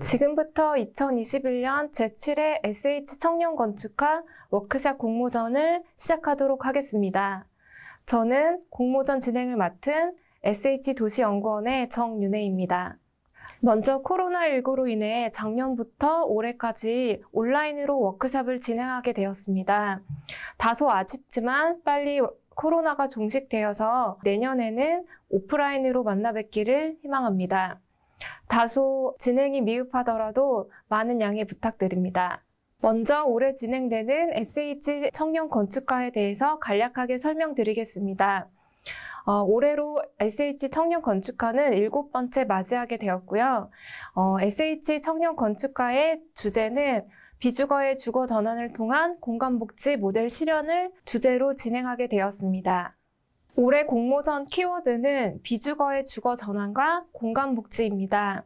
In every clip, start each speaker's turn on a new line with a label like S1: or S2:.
S1: 지금부터 2021년 제7회 SH 청년 건축학 워크샵 공모전을 시작하도록 하겠습니다. 저는 공모전 진행을 맡은 SH 도시연구원의 정윤혜입니다. 먼저 코로나19로 인해 작년부터 올해까지 온라인으로 워크샵을 진행하게 되었습니다. 다소 아쉽지만 빨리 코로나가 종식되어서 내년에는 오프라인으로 만나 뵙기를 희망합니다. 다소 진행이 미흡하더라도 많은 양해 부탁드립니다. 먼저 올해 진행되는 SH 청년 건축가에 대해서 간략하게 설명드리겠습니다. 어, 올해로 SH 청년 건축가는 일곱 번째 맞이하게 되었고요. 어, SH 청년 건축가의 주제는 비주거의 주거 전환을 통한 공간복지 모델 실현을 주제로 진행하게 되었습니다. 올해 공모전 키워드는 비주거의 주거 전환과 공간복지입니다.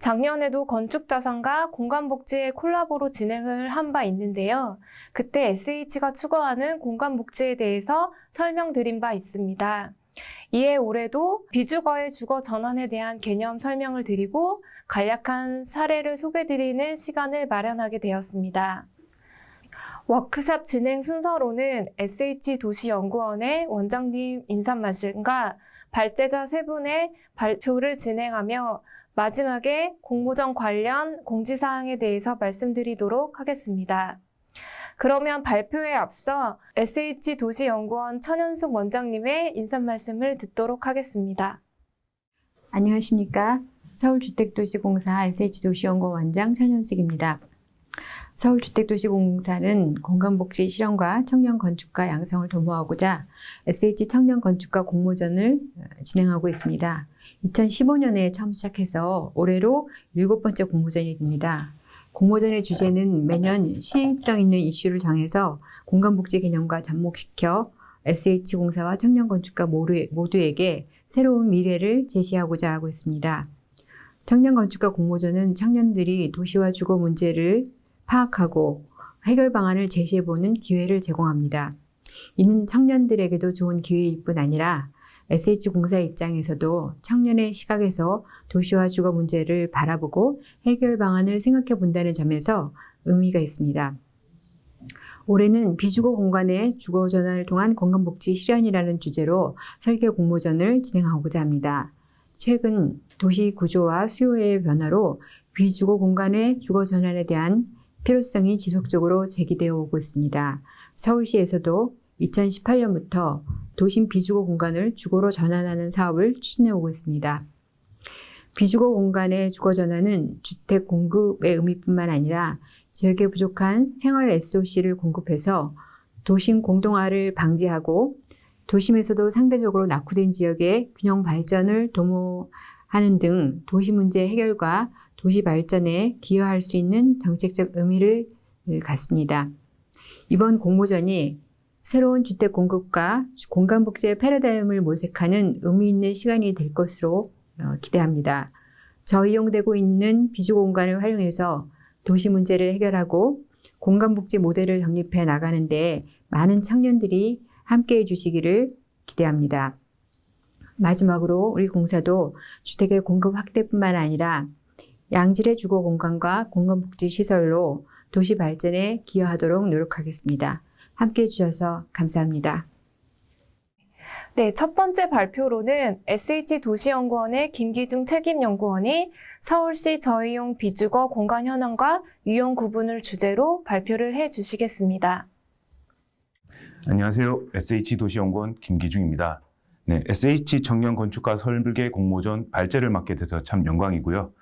S1: 작년에도 건축자산과 공간복지의 콜라보로 진행을 한 바 있는데요. 그때 SH가 추구하는 공간복지에 대해서 설명드린 바 있습니다. 이에 올해도 비주거의 주거 전환에 대한 개념 설명을 드리고 간략한 사례를 소개드리는 시간을 마련하게 되었습니다. 워크샵 진행 순서로는 SH 도시연구원의 원장님 인사 말씀과 발제자 세 분의 발표를 진행하며 마지막에 공모전 관련 공지사항에 대해서 말씀드리도록 하겠습니다. 그러면 발표에 앞서 SH 도시연구원 천현숙 원장님의 인사 말씀을 듣도록 하겠습니다.
S2: 안녕하십니까. 서울주택도시공사 SH도시연구원 원장 천현숙입니다. 서울주택도시공사는 공간복지 실현과 청년 건축가 양성을 도모하고자 SH 청년 건축가 공모전을 진행하고 있습니다. 2015년에 처음 시작해서 올해로 일곱 번째 공모전이 됩니다. 공모전의 주제는 매년 시인성 있는 이슈를 정해서 공간복지 개념과 접목시켜 SH공사와 청년건축가 모두에게 새로운 미래를 제시하고자 하고 있습니다. 청년건축가 공모전은 청년들이 도시와 주거 문제를 파악하고 해결 방안을 제시해보는 기회를 제공합니다. 이는 청년들에게도 좋은 기회일 뿐 아니라 SH공사 입장에서도 청년의 시각에서 도시와 주거 문제를 바라보고 해결 방안을 생각해 본다는 점에서 의미가 있습니다. 올해는 비주거 공간의 주거 전환을 통한 건강복지 실현이라는 주제로 설계 공모전을 진행하고자 합니다. 최근 도시 구조와 수요의 변화로 비주거 공간의 주거 전환에 대한 필요성이 지속적으로 제기되어 오고 있습니다. 서울시에서도 2018년부터 도심 비주거 공간을 주거로 전환하는 사업을 추진해 오고 있습니다. 비주거 공간의 주거 전환은 주택 공급의 의미뿐만 아니라 지역에 부족한 생활 SOC를 공급해서 도심 공동화를 방지하고 도심에서도 상대적으로 낙후된 지역의 균형 발전을 도모하는 등 도시 문제 해결과 도시 발전에 기여할 수 있는 정책적 의미를 갖습니다. 이번 공모전이 새로운 주택 공급과 공간 복지의 패러다임을 모색하는 의미 있는 시간이 될 것으로 어, 기대합니다. 저이용되고 있는 비주거 공간을 활용해서 도시 문제를 해결하고 공간 복지 모델을 정립해 나가는데 많은 청년들이 함께 해 주시기를 기대합니다. 마지막으로 우리 공사도 주택의 공급 확대뿐만 아니라 양질의 주거 공간과 공간복지 시설로 도시 발전에 기여하도록 노력하겠습니다. 함께 해 주셔서 감사합니다.
S1: 네, 첫 번째 발표로는 SH도시연구원의 김기중 책임연구원이 서울시 저희용 비주거 공간 현황과 유형 구분을 주제로 발표를 해 주시겠습니다.
S3: 안녕하세요. SH도시연구원 김기중입니다. 네, SH 청년 건축가 설계 공모전 발제를 맡게 돼서 참 영광이고요.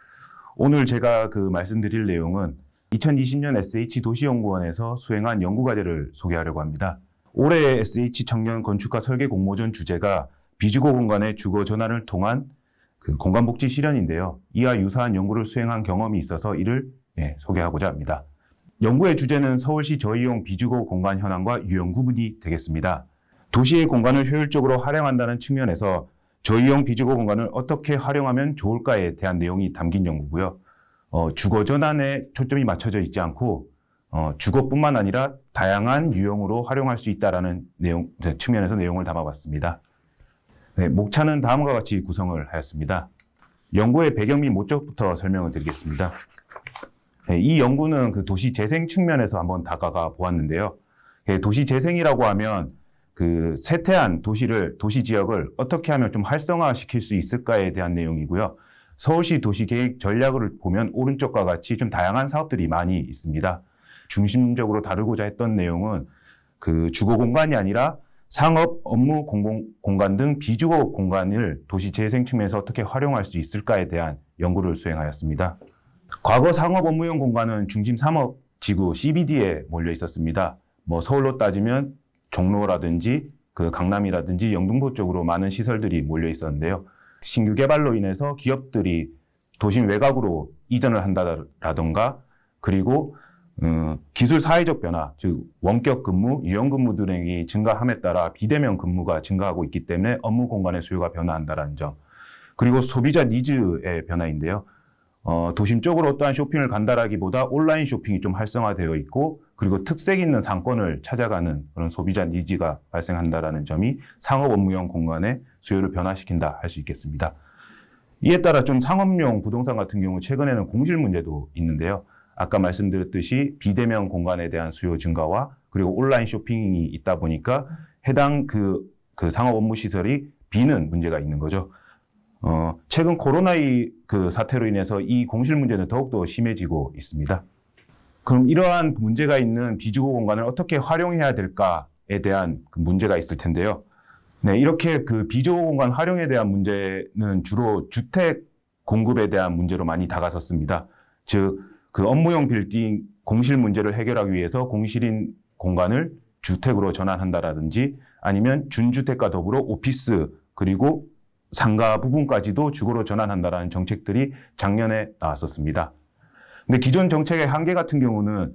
S3: 오늘 제가 그 말씀드릴 내용은 2020년 SH도시연구원에서 수행한 연구과제를 소개하려고 합니다. 올해 SH 청년 건축가 설계 공모전 주제가 비주거 공간의 주거 전환을 통한 그 공간복지 실현인데요. 이와 유사한 연구를 수행한 경험이 있어서 이를 예, 소개하고자 합니다. 연구의 주제는 서울시 저이용 비주거 공간 현황과 유형 구분이 되겠습니다. 도시의 공간을 효율적으로 활용한다는 측면에서 저이용 비주거 공간을 어떻게 활용하면 좋을까에 대한 내용이 담긴 연구고요. 어, 주거 전환에 초점이 맞춰져 있지 않고 어, 주거뿐만 아니라 다양한 유형으로 활용할 수 있다는 내용 측면에서 내용을 담아봤습니다. 네, 목차는 다음과 같이 구성을 하였습니다. 연구의 배경 및 목적부터 설명을 드리겠습니다. 네, 이 연구는 그 도시 재생 측면에서 한번 다가가 보았는데요. 예, 도시 재생이라고 하면 그 쇠퇴한 도시를 도시 지역을 어떻게 하면 좀 활성화시킬 수 있을까에 대한 내용이고요. 서울시 도시계획 전략을 보면 오른쪽과 같이 좀 다양한 사업들이 많이 있습니다. 중심적으로 다루고자 했던 내용은 그 주거 공간이 아니라 상업, 업무 공공, 공간 등 비주거 공간을 도시 재생 측면에서 어떻게 활용할 수 있을까에 대한 연구를 수행하였습니다. 과거 상업 업무용 공간은 중심 상업 지구 CBD에 몰려 있었습니다. 뭐 서울로 따지면 종로라든지 그 강남이라든지 영등포 쪽으로 많은 시설들이 몰려 있었는데요. 신규 개발로 인해서 기업들이 도심 외곽으로 이전을 한다라던가 그리고 음, 기술 사회적 변화, 즉 원격 근무, 유형 근무 등이 증가함에 따라 비대면 근무가 증가하고 있기 때문에 업무 공간의 수요가 변화한다는 점. 그리고 소비자 니즈의 변화인데요. 어, 도심 쪽으로 어떠한 쇼핑을 간다라기보다 온라인 쇼핑이 좀 활성화되어 있고 그리고 특색 있는 상권을 찾아가는 그런 소비자 니즈가 발생한다라는 점이 상업 업무용 공간의 수요를 변화시킨다 할 수 있겠습니다. 이에 따라 좀 상업용 부동산 같은 경우 최근에는 공실 문제도 있는데요. 아까 말씀드렸듯이 비대면 공간에 대한 수요 증가와 그리고 온라인 쇼핑이 있다 보니까 해당 그, 그 상업 업무 시설이 비는 문제가 있는 거죠. 어, 최근 코로나2 그 사태로 인해서 이 공실 문제는 더욱더 심해지고 있습니다. 그럼 이러한 문제가 있는 비주거 공간을 어떻게 활용해야 될까에 대한 그 문제가 있을 텐데요. 네, 이렇게 그 비주거 공간 활용에 대한 문제는 주로 주택 공급에 대한 문제로 많이 다가섰습니다. 즉, 그 업무용 빌딩 공실 문제를 해결하기 위해서 공실인 공간을 주택으로 전환한다라든지 아니면 준주택과 더불어 오피스 그리고 상가 부분까지도 주거로 전환한다라는 정책들이 작년에 나왔었습니다. 근데 기존 정책의 한계 같은 경우는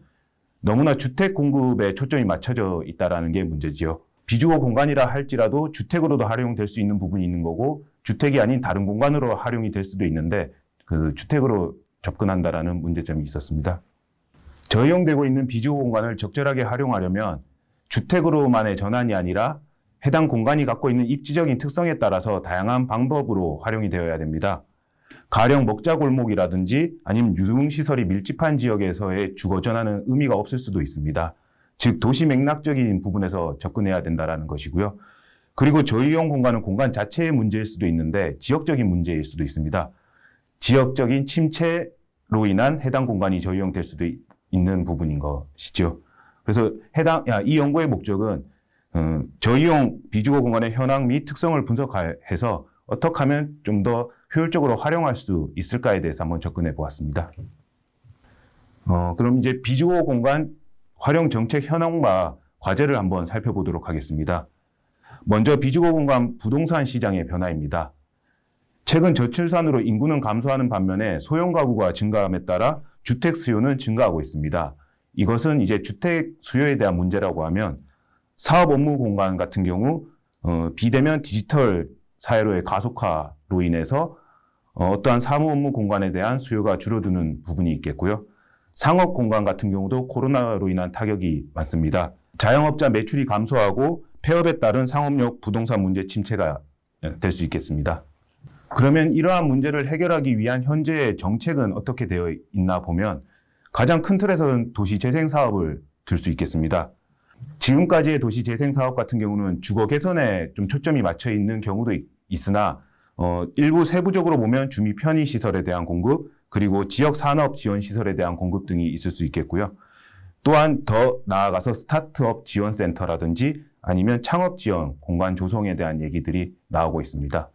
S3: 너무나 주택 공급에 초점이 맞춰져 있다라는 게 문제지요. 비주거 공간이라 할지라도 주택으로도 활용될 수 있는 부분이 있는 거고 주택이 아닌 다른 공간으로 활용이 될 수도 있는데 그 주택으로 접근한다라는 문제점이 있었습니다. 저이용되고 있는 비주거 공간을 적절하게 활용하려면 주택으로만의 전환이 아니라 해당 공간이 갖고 있는 입지적인 특성에 따라서 다양한 방법으로 활용이 되어야 됩니다. 가령 먹자골목이라든지 아니면 유흥시설이 밀집한 지역에서의 주거 전환은 의미가 없을 수도 있습니다. 즉 도시 맥락적인 부분에서 접근해야 된다는 것이고요. 그리고 저이용 공간은 공간 자체의 문제일 수도 있는데 지역적인 문제일 수도 있습니다. 지역적인 침체로 인한 해당 공간이 저이용될 수도 있는 부분인 것이죠. 그래서 해당 야, 이 연구의 목적은 어, 저이용 비주거 공간의 현황 및 특성을 분석해서 어떻게 하면 좀 더 효율적으로 활용할 수 있을까에 대해서 한번 접근해 보았습니다. 어, 그럼 이제 비주거 공간 활용 정책 현황과 과제를 한번 살펴보도록 하겠습니다. 먼저 비주거 공간 부동산 시장의 변화입니다. 최근 저출산으로 인구는 감소하는 반면에 소형 가구가 증가함에 따라 주택 수요는 증가하고 있습니다. 이것은 이제 주택 수요에 대한 문제라고 하면 사업 업무 공간 같은 경우 어, 비대면 디지털 사회로의 가속화로 인해서 어, 어떠한 사무 업무 공간에 대한 수요가 줄어드는 부분이 있겠고요. 상업 공간 같은 경우도 코로나로 인한 타격이 많습니다. 자영업자 매출이 감소하고 폐업에 따른 상업용 부동산 문제 침체가 될 수 있겠습니다. 그러면 이러한 문제를 해결하기 위한 현재의 정책은 어떻게 되어 있나 보면 가장 큰 틀에서는 도시 재생 사업을 들 수 있겠습니다. 지금까지의 도시 재생 사업 같은 경우는 주거 개선에 좀 초점이 맞춰 있는 경우도 있, 으나 어, 일부 세부적으로 보면 주미 편의 시설에 대한 공급 그리고 지역 산업 지원 시설에 대한 공급 등이 있을 수 있겠고요. 또한 더 나아가서 스타트업 지원 센터라든지 아니면 창업 지원 공간 조성에 대한 얘기들이 나오고 있습니다.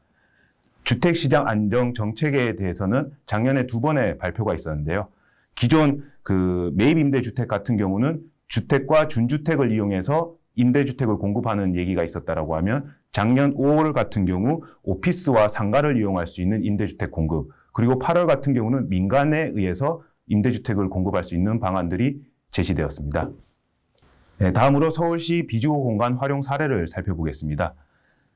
S3: 주택 시장 안정 정책에 대해서는 작년에 두 번의 발표가 있었는데요. 기존 그 매입 임대 주택 같은 경우는 주택과 준주택을 이용해서 임대주택을 공급하는 얘기가 있었다라고 하면 작년 5월 같은 경우 오피스와 상가를 이용할 수 있는 임대주택 공급 그리고 8월 같은 경우는 민간에 의해서 임대주택을 공급할 수 있는 방안들이 제시되었습니다. 네, 다음으로 서울시 비주거 공간 활용 사례를 살펴보겠습니다.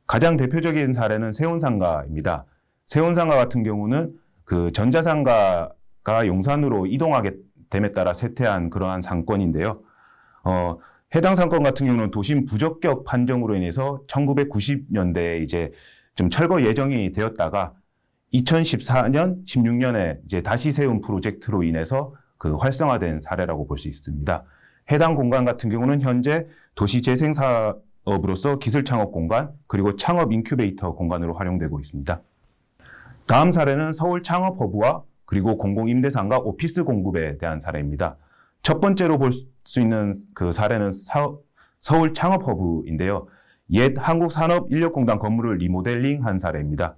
S3: 가장 대표적인 사례는 세운상가입니다. 세운상가 같은 경우는 그 전자상가가 용산으로 이동하게 됨에 따라 쇠퇴한 그러한 상권인데요. 어, 해당 상권 같은 경우는 도심 부적격 판정으로 인해서 1990년대에 이제 좀 철거 예정이 되었다가 2014년, 16년에 이제 다시 세운 프로젝트로 인해서 그 활성화된 사례라고 볼 수 있습니다. 해당 공간 같은 경우는 현재 도시 재생 사업으로서 기술 창업 공간 그리고 창업 인큐베이터 공간으로 활용되고 있습니다. 다음 사례는 서울 창업 허브와 그리고 공공 임대상가 오피스 공급에 대한 사례입니다. 첫 번째로 볼 수 있는 그 사례는 사- 서울 창업 허브인데요. 옛 한국산업인력공단 건물을 리모델링한 사례입니다.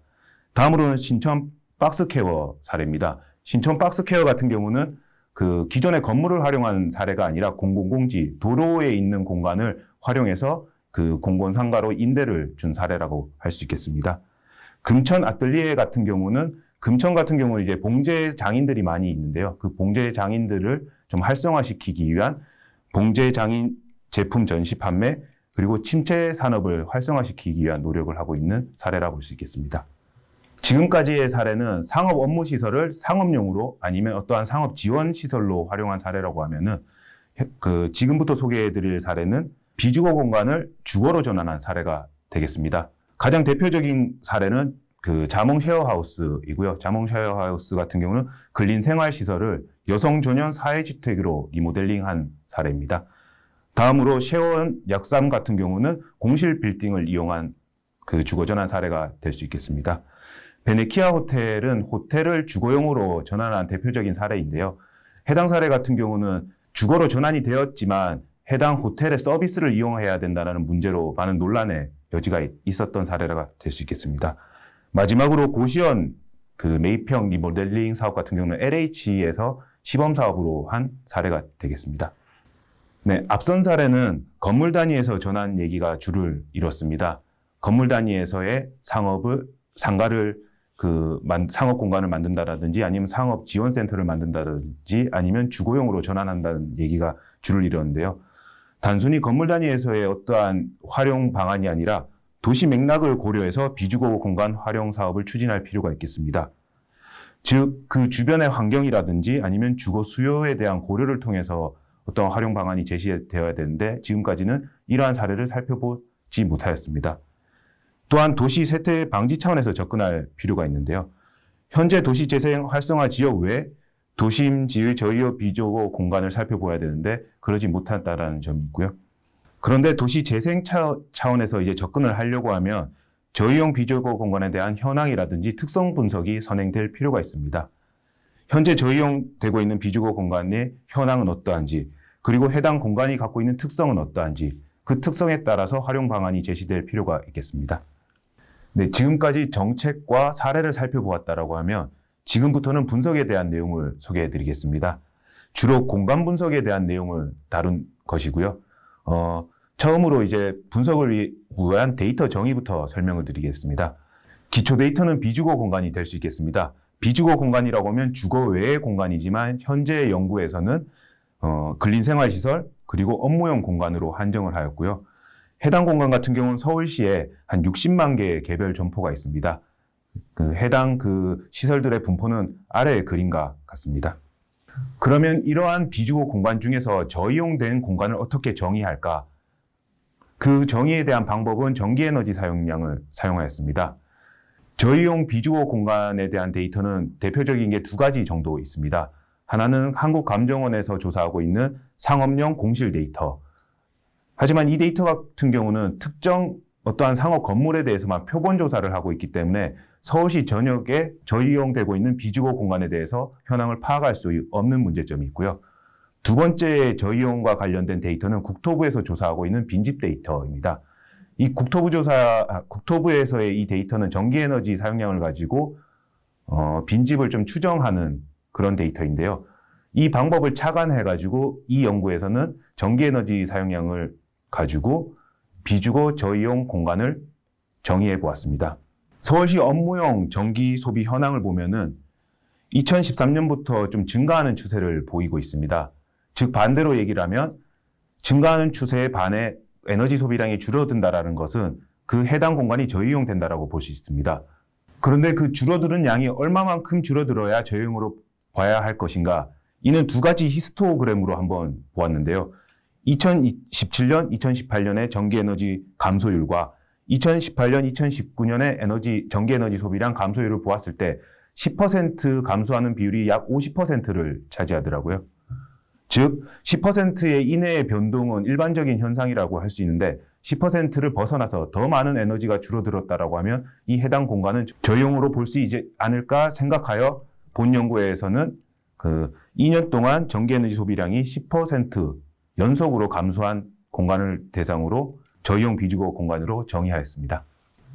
S3: 다음으로는 신촌 박스퀘어 사례입니다. 신촌 박스퀘어 같은 경우는 그 기존의 건물을 활용한 사례가 아니라 공공공지, 도로에 있는 공간을 활용해서 그 공공상가로 임대를 준 사례라고 할 수 있겠습니다. 금천 아틀리에 같은 경우는 금천 같은 경우는 이제 봉제 장인들이 많이 있는데요. 그 봉제 장인들을 좀 활성화시키기 위한 봉제 장인 제품 전시 판매 그리고 침체 산업을 활성화시키기 위한 노력을 하고 있는 사례라고 볼수 있겠습니다. 지금까지의 사례는 상업 업무 시설을 상업용으로 아니면 어떠한 상업 지원 시설로 활용한 사례라고 하면은 그 지금부터 소개해 드릴 사례는 비주거 공간을 주거로 전환한 사례가 되겠습니다. 가장 대표적인 사례는 그 자몽 쉐어하우스이고요. 자몽 쉐어하우스 같은 경우는 근린 생활 시설을 여성 전용 사회주택으로 리모델링한 사례입니다. 다음으로 쉐어원 약삼 같은 경우는 공실 빌딩을 이용한 그 주거 전환 사례가 될 수 있겠습니다. 베네키아 호텔은 호텔을 주거용으로 전환한 대표적인 사례인데요. 해당 사례 같은 경우는 주거로 전환이 되었지만 해당 호텔의 서비스를 이용해야 된다는 문제로 많은 논란의 여지가 있었던 사례가 될 수 있겠습니다. 마지막으로 고시원 그 매입형 리모델링 사업 같은 경우는 LH에서 시범 사업으로 한 사례가 되겠습니다. 네, 앞선 사례는 건물 단위에서 전환 얘기가 줄을 이뤘습니다. 건물 단위에서의 상업을 상가를 그 만- 상업 공간을 만든다라든지 아니면 상업 지원 센터를 만든다든지 아니면 주거용으로 전환한다는 얘기가 줄을 이뤘는데요. 단순히 건물 단위에서의 어떠한 활용 방안이 아니라 도시 맥락을 고려해서 비주거 공간 활용 사업을 추진할 필요가 있겠습니다. 즉, 그 주변의 환경이라든지 아니면 주거 수요에 대한 고려를 통해서 어떤 활용 방안이 제시되어야 되는데 지금까지는 이러한 사례를 살펴보지 못하였습니다. 또한 도시 쇠퇴 방지 차원에서 접근할 필요가 있는데요. 현재 도시 재생 활성화 지역 외 도심 지의 저유업 비주거 공간을 살펴봐야 되는데 그러지 못한다라는 점이 있고요. 그런데 도시 재생 차, 차원에서 이제 접근을 하려고 하면 저유형 비주거 공간에 대한 현황이라든지 특성 분석이 선행될 필요가 있습니다. 현재 저유형되고 있는 비주거 공간의 현황은 어떠한지 그리고 해당 공간이 갖고 있는 특성은 어떠한지 그 특성에 따라서 활용 방안이 제시될 필요가 있겠습니다. 네, 지금까지 정책과 사례를 살펴보았다라고 하면 지금부터는 분석에 대한 내용을 소개해 드리겠습니다. 주로 공간 분석에 대한 내용을 다룬 것이고요. 어, 처음으로 이제 분석을 위- 위한 데이터 정의부터 설명을 드리겠습니다. 기초 데이터는 비주거 공간이 될 수 있겠습니다. 비주거 공간이라고 하면 주거 외의 공간이지만 현재 연구에서는 어, 근린 생활시설 그리고 업무용 공간으로 한정을 하였고요. 해당 공간 같은 경우는 서울시에 한 60만 개의 개별 점포가 있습니다. 그 해당 그 시설들의 분포는 아래의 그림과 같습니다. 그러면 이러한 비주거 공간 중에서 저이용된 공간을 어떻게 정의할까? 그 정의에 대한 방법은 전기에너지 사용량을 사용하였습니다. 저이용 비주거 공간에 대한 데이터는 대표적인 게 두 가지 정도 있습니다. 하나는 한국감정원에서 조사하고 있는 상업용 공실 데이터. 하지만 이 데이터 같은 경우는 특정 어떠한 상업 건물에 대해서만 표본 조사를 하고 있기 때문에 서울시 전역에 저이용되고 있는 비주거 공간에 대해서 현황을 파악할 수 없는 문제점이 있고요. 두 번째 저이용과 관련된 데이터는 국토부에서 조사하고 있는 빈집 데이터입니다. 이 국토부 조사, 아, 국토부에서의 이 데이터는 전기에너지 사용량을 가지고 어, 빈집을 좀 추정하는 그런 데이터인데요. 이 방법을 착안해가지고 이 연구에서는 전기에너지 사용량을 가지고 비주거 저이용 공간을 정의해 보았습니다. 서울시 업무용 전기 소비 현황을 보면은 2013년부터 좀 증가하는 추세를 보이고 있습니다. 즉 반대로 얘기를 하면 증가하는 추세에 반해 에너지 소비량이 줄어든다라는 것은 그 해당 공간이 저이용된다라고 볼 수 있습니다. 그런데 그 줄어드는 양이 얼마만큼 줄어들어야 저이용으로 봐야 할 것인가? 이는 두 가지 히스토그램으로 한번 보았는데요. 2017년, 2018년의 전기에너지 감소율과 2018년, 2019년의 에너지 전기 에너지 소비량 감소율을 보았을 때 10% 감소하는 비율이 약 50%를 차지하더라고요. 즉 10%의 이내의 변동은 일반적인 현상이라고 할 수 있는데 10%를 벗어나서 더 많은 에너지가 줄어들었다라고 하면 이 해당 공간은 저용으로 볼 수 있지 않을까 생각하여 본 연구에서는 그 2년 동안 전기 에너지 소비량이 10% 연속으로 감소한 공간을 대상으로 저용 비주거 공간으로 정의하였습니다.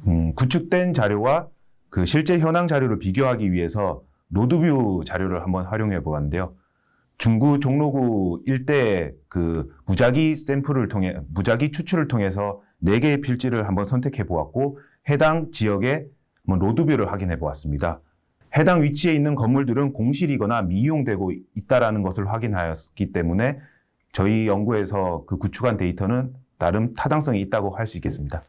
S3: 음, 구축된 자료와 그 실제 현황 자료를 비교하기 위해서 로드뷰 자료를 한번 활용해 보았는데요. 중구 종로구 일대의 그 무작위 샘플을 통해 무작위 추출을 통해서 네 개의 필지를 한번 선택해 보았고 해당 지역의 road view를 확인해 보았습니다. 해당 위치에 있는 건물들은 공실이거나 미이용되고 있다라는 것을 확인하였기 때문에 저희 연구에서 그 구축한 데이터는 나름 타당성이 있다고 할 수 있겠습니다.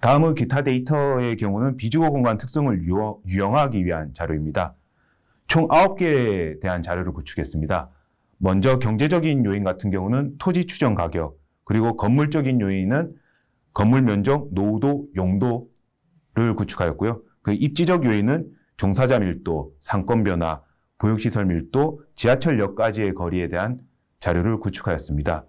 S3: 다음은 기타 데이터의 경우는 비주거 공간 특성을 유형화하기 위한 자료입니다. 총 9개에 대한 자료를 구축했습니다. 먼저 경제적인 요인 같은 경우는 토지 추정 가격, 그리고 건물적인 요인은 건물 면적, 노후도, 용도를 구축하였고요. 그 입지적 요인은 종사자 밀도, 상권 변화, 보육시설 밀도, 지하철역까지의 거리에 대한 자료를 구축하였습니다.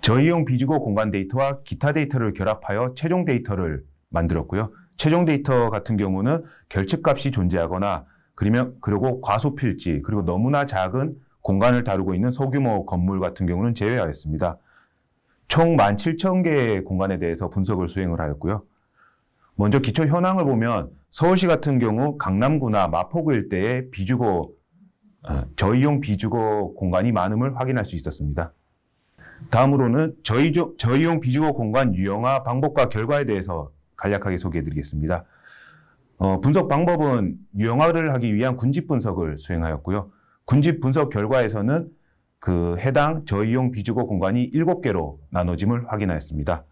S3: 저이용 비주거 공간 데이터와 기타 데이터를 결합하여 최종 데이터를 만들었고요. 최종 데이터 같은 경우는 결측값이 존재하거나 그러면 그리고 과소필지 그리고 너무나 작은 공간을 다루고 있는 소규모 건물 같은 경우는 제외하였습니다. 총 17,000개의 공간에 대해서 분석을 수행을 하였고요. 먼저 기초 현황을 보면 서울시 같은 경우 강남구나 마포구 일대에 비주거 어, 저이용 비주거 공간이 많음을 확인할 수 있었습니다. 다음으로는 저희, 저희용 비주거 공간 유형화 방법과 결과에 대해서 간략하게 소개해 드리겠습니다. 어, 분석 방법은 유형화를 하기 위한 군집 분석을 수행하였고요. 군집 분석 결과에서는 그 해당 저이용 비주거 공간이 7개로 나눠짐을 확인하였습니다.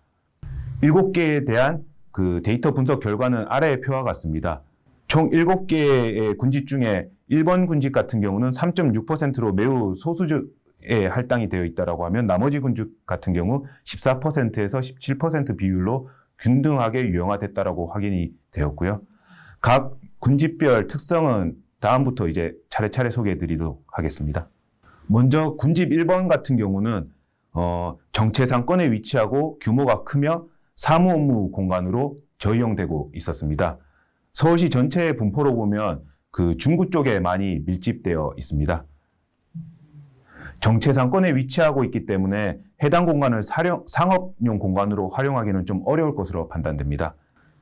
S3: 7개에 대한 그 데이터 분석 결과는 아래의 표와 같습니다. 총 7개의 군집 중에 1번 군집 같은 경우는 3.6%로 매우 소수의 할당이 되어 있다고 하면 나머지 군집 같은 경우 14%에서 17% 비율로 균등하게 유형화됐다라고 확인이 되었고요. 각 군집별 특성은 다음부터 이제 차례차례 소개해 드리도록 하겠습니다. 먼저 군집 1번 같은 경우는 어, 정체 상권에 위치하고 규모가 크며 사무 업무 공간으로 저이용되고 있었습니다. 서울시 전체의 분포로 보면 그 중구 쪽에 많이 밀집되어 있습니다. 정체 상권에 위치하고 있기 때문에 해당 공간을 사령, 상업용 공간으로 활용하기는 좀 어려울 것으로 판단됩니다.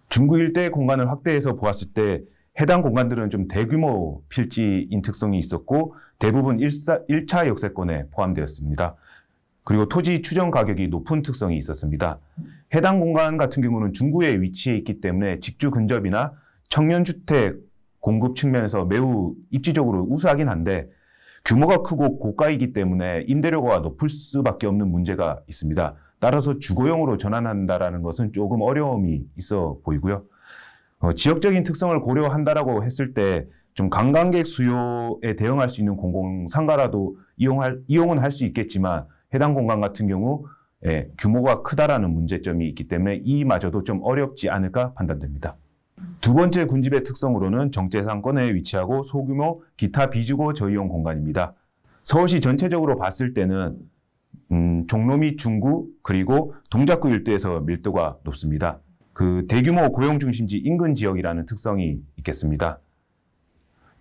S3: 중구 일대 공간을 확대해서 보았을 때 해당 공간들은 좀 대규모 필지인 특성이 있었고 대부분 1사, 1차 역세권에 포함되었습니다. 그리고 토지 추정 가격이 높은 특성이 있었습니다. 해당 공간 같은 경우는 중구에 위치해 있기 때문에 직주 근접이나 청년주택 공급 측면에서 매우 입지적으로 우수하긴 한데 규모가 크고 고가이기 때문에 임대료가 높을 수밖에 없는 문제가 있습니다. 따라서 주거용으로 전환한다라는 것은 조금 어려움이 있어 보이고요. 어, 지역적인 특성을 고려한다라고 했을 때 좀 관광객 수요에 대응할 수 있는 공공상가라도 이용할, 이용은 할 수 있겠지만 해당 공간 같은 경우 예, 규모가 크다라는 문제점이 있기 때문에 이마저도 좀 어렵지 않을까 판단됩니다. 두 번째 군집의 특성으로는 정체상권에 위치하고 소규모 기타 비주거 저이용 공간입니다. 서울시 전체적으로 봤을 때는 음, 종로 및 중구 그리고 동작구 일대에서 밀도가 높습니다. 그 대규모 고용 중심지 인근 지역이라는 특성이 있겠습니다.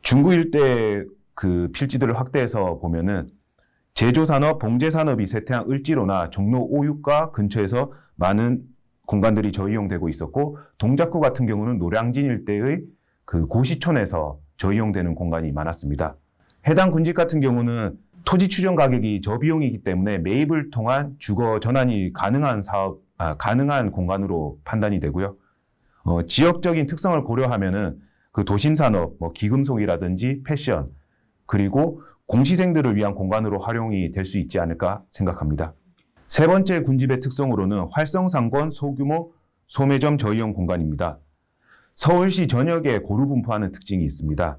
S3: 중구 일대 그 필지들을 확대해서 보면은 제조산업, 봉제산업이 쇠퇴한 을지로나 종로 5육가 근처에서 많은 공간들이 저이용되고 있었고 동작구 같은 경우는 노량진 일대의 그 고시촌에서 저이용되는 공간이 많았습니다. 해당 군집 같은 경우는 토지 추정 가격이 저비용이기 때문에 매입을 통한 주거 전환이 가능한 사업, 아, 가능한 공간으로 판단이 되고요. 어, 지역적인 특성을 고려하면은 그 도심 산업, 뭐 기금속이라든지 패션, 그리고 공시생들을 위한 공간으로 활용이 될 수 있지 않을까 생각합니다. 세 번째 군집의 특성으로는 활성상권 소규모 소매점 저이용 공간입니다. 서울시 전역에 고루 분포하는 특징이 있습니다.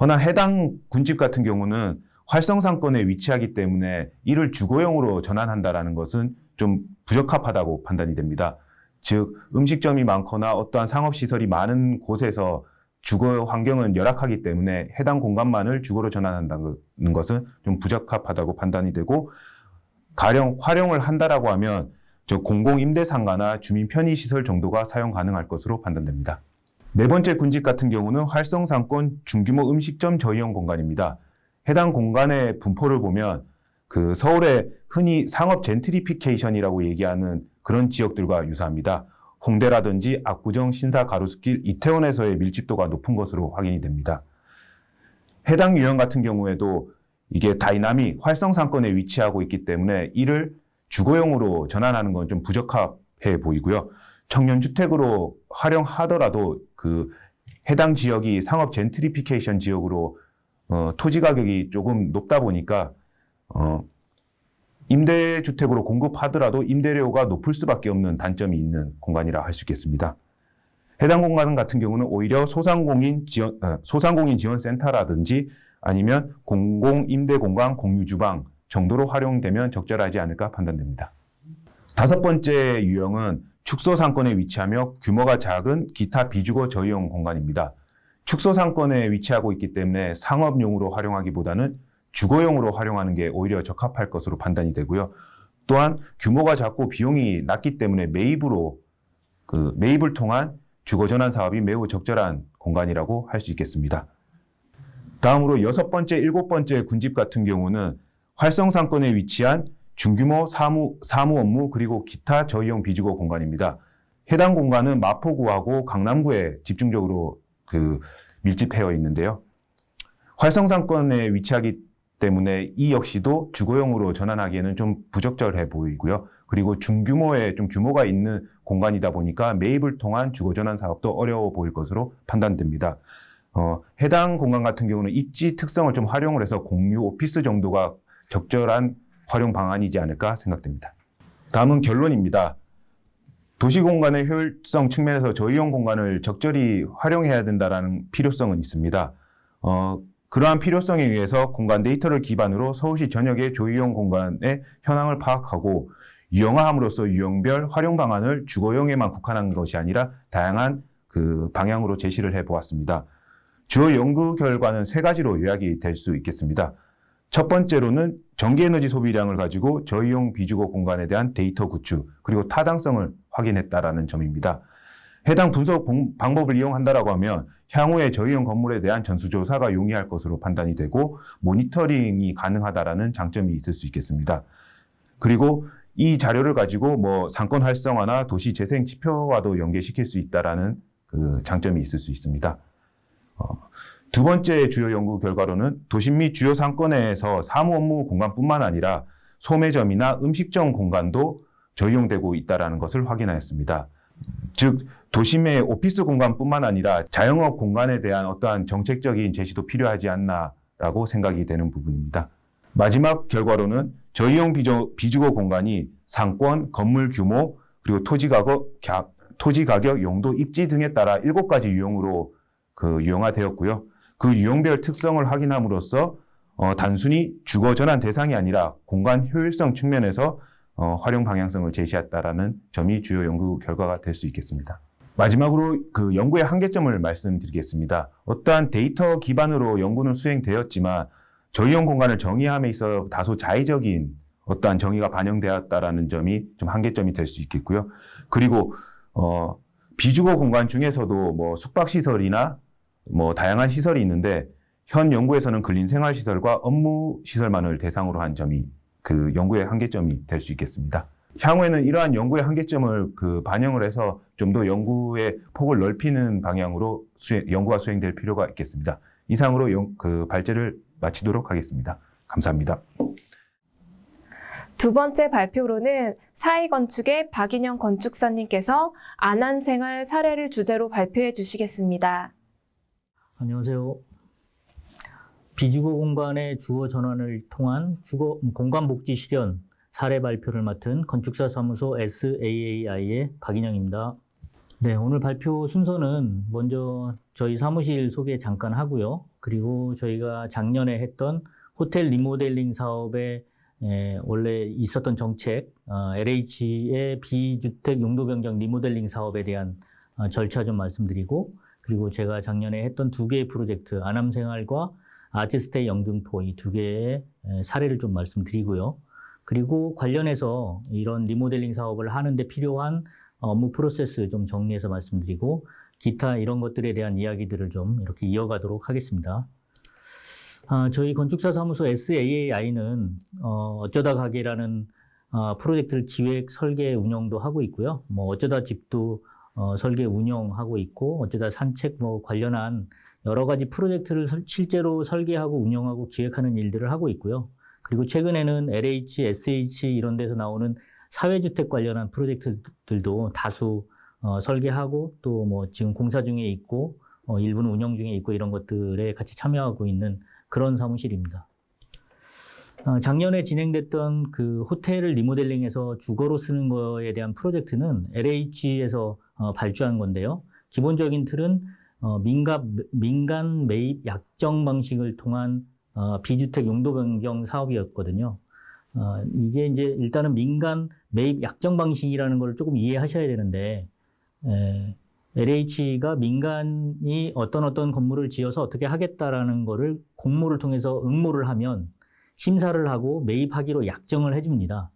S3: 허나 해당 군집 같은 경우는 활성상권에 위치하기 때문에 이를 주거용으로 전환한다라는 것은 좀 부적합하다고 판단이 됩니다. 즉 음식점이 많거나 어떠한 상업시설이 많은 곳에서 주거 환경은 열악하기 때문에 해당 공간만을 주거로 전환한다는 것은 좀 부적합하다고 판단이 되고 가령 활용을 한다라고 하면 저 공공임대상가나 주민 편의시설 정도가 사용 가능할 것으로 판단됩니다. 네 번째 군집 같은 경우는 활성상권 중규모 음식점 저이용 공간입니다. 해당 공간의 분포를 보면 그 서울의 흔히 상업 gentrification이라고 얘기하는 그런 지역들과 유사합니다. 홍대라든지 압구정, 신사, 가로수길, 이태원에서의 밀집도가 높은 것으로 확인이 됩니다. 해당 유형 같은 경우에도 이게 다이나믹 활성 상권에 위치하고 있기 때문에 이를 주거용으로 전환하는 건 좀 부적합해 보이고요. 청년 주택으로 활용하더라도 그 해당 지역이 상업 젠트리피케이션 지역으로 어, 토지 가격이 조금 높다 보니까 어, 임대주택으로 공급하더라도 임대료가 높을 수밖에 없는 단점이 있는 공간이라 할 수 있겠습니다. 해당 공간 같은 경우는 오히려 소상공인 지원, 어, 소상공인 지원센터라든지 아니면 공공임대공간 공유주방 정도로 활용되면 적절하지 않을까 판단됩니다. 다섯 번째 유형은 축소 상권에 위치하며 규모가 작은 기타 비주거 저이용 공간입니다. 축소 상권에 위치하고 있기 때문에 상업용으로 활용하기보다는 주거용으로 활용하는 게 오히려 적합할 것으로 판단이 되고요. 또한 규모가 작고 비용이 낮기 때문에 매입으로 그 매입을 통한 주거 전환 사업이 매우 적절한 공간이라고 할 수 있겠습니다. 다음으로 여섯 번째, 일곱 번째 군집 같은 경우는 활성 상권에 위치한 중규모 사무, 사무 업무 그리고 기타 저희용 비주거 공간입니다. 해당 공간은 마포구하고 강남구에 집중적으로 그 밀집되어 있는데요. 활성 상권에 위치하기 때문에 이 역시도 주거용으로 전환하기에는 좀 부적절해 보이고요. 그리고 중규모의 좀 규모가 있는 공간이다 보니까 매입을 통한 주거 전환 사업도 어려워 보일 것으로 판단됩니다. 어, 해당 공간 같은 경우는 입지 특성을 좀 활용을 해서 공유 오피스 정도가 적절한 활용 방안이지 않을까 생각됩니다. 다음은 결론입니다. 도시 공간의 효율성 측면에서 저이용 공간을 적절히 활용해야 된다는 필요성은 있습니다. 어, 그러한 필요성에 의해서 공간 데이터를 기반으로 서울시 전역의 조이용 공간의 현황을 파악하고 유형화함으로써 유형별 활용 방안을 주거용에만 국한한 것이 아니라 다양한 그 방향으로 제시를 해 보았습니다. 주요 연구 결과는 세 가지로 요약이 될 수 있겠습니다. 첫 번째로는 전기에너지 소비량을 가지고 저이용 비주거 공간에 대한 데이터 구축 그리고 타당성을 확인했다라는 점입니다. 해당 분석 공- 방법을 이용한다라고 하면 향후에 저희용 건물에 대한 전수조사가 용이할 것으로 판단이 되고 모니터링이 가능하다라는 장점이 있을 수 있겠습니다. 그리고 이 자료를 가지고 뭐 상권 활성화나 도시 재생 지표와도 연계시킬 수 있다라는 그 장점이 있을 수 있습니다. 어, 두 번째 주요 연구 결과로는 도심 및 주요 상권에서 사무 업무 공간뿐만 아니라 소매점이나 음식점 공간도 저이용되고 있다라는 것을 확인하였습니다. 즉 도심의 오피스 공간뿐만 아니라 자영업 공간에 대한 어떠한 정책적인 제시도 필요하지 않나라고 생각이 되는 부분입니다. 마지막 결과로는 저이용 비주, 비주 거 공간이 상권, 건물 규모, 그리고 토지 가격, 가- 토지 가격, 용도, 입지 등에 따라 일곱 가지 유형으로 그 유형화되었고요. 그 유형별 특성을 확인함으로써 어, 단순히 주거 전환 대상이 아니라 공간 효율성 측면에서 어, 활용 방향성을 제시했다라는 점이 주요 연구 결과가 될 수 있겠습니다. 마지막으로 그 연구의 한계점을 말씀드리겠습니다. 어떠한 데이터 기반으로 연구는 수행되었지만 저이용 공간을 정의함에 있어 다소 자의적인 어떠한 정의가 반영되었다라는 점이 좀 한계점이 될 수 있겠고요. 그리고 어, 비주거 공간 중에서도 뭐 숙박 시설이나 뭐 다양한 시설이 있는데 현 연구에서는 근린 생활 시설과 업무 시설만을 대상으로 한 점이 그 연구의 한계점이 될 수 있겠습니다. 향후에는 이러한 연구의 한계점을 그 반영을 해서 좀 더 연구의 폭을 넓히는 방향으로 수행, 연구가 수행될 필요가 있겠습니다. 이상으로 연- 그 발제를 마치도록 하겠습니다. 감사합니다.
S1: 두 번째 발표로는 사이건축의 박인영 건축사님께서 안한생활 사례를 주제로 발표해 주시겠습니다.
S4: 안녕하세요. 비주거 공간의 주거 전환을 통한 주거 공간 복지 실현 사례 발표를 맡은 건축사 사무소 SAAI의 박인영입니다. 네, 오늘 발표 순서는 먼저 저희 사무실 소개 잠깐 하고요. 그리고 저희가 작년에 했던 호텔 리모델링 사업의 예, 원래 있었던 정책, 어, LH의 비주택 용도 변경 리모델링 사업에 대한 어, 절차 좀 말씀드리고, 그리고 제가 작년에 했던 두 개의 프로젝트, 아남생활과 아츠스테이 영등포 이 두 개의 에, 사례를 좀 말씀드리고요. 그리고 관련해서 이런 리모델링 사업을 하는데 필요한 업무 프로세스 좀 정리해서 말씀드리고, 기타 이런 것들에 대한 이야기들을 좀 이렇게 이어가도록 하겠습니다. 아, 저희 건축사 사무소 SAAI는 어, 어쩌다 가게라는 아, 프로젝트를 기획, 설계, 운영도 하고 있고요. 뭐 어쩌다 집도 어, 설계, 운영하고 있고 어쩌다 산책 뭐 관련한 여러 가지 프로젝트를 설- 실제로 설계하고 운영하고 기획하는 일들을 하고 있고요. 그리고 최근에는 LH, SH 이런 데서 나오는 사회주택 관련한 프로젝트들도 다수 어, 설계하고 또 뭐 지금 공사 중에 있고 어, 일부는 운영 중에 있고 이런 것들에 같이 참여하고 있는 그런 사무실입니다. 어, 작년에 진행됐던 그 호텔을 리모델링해서 주거로 쓰는 거에 대한 프로젝트는 LH에서 어, 발주한 건데요. 기본적인 틀은 어, 민간, 민간 매입 약정 방식을 통한 어, 비주택 용도 변경 사업이었거든요. 어, 이게 이제 일단은 민간 매입 약정 방식이라는 걸 조금 이해하셔야 되는데, 에, LH가 민간이 어떤 어떤 건물을 지어서 어떻게 하겠다라는 거를 공모를 통해서 응모를 하면 심사를 하고 매입하기로 약정을 해줍니다.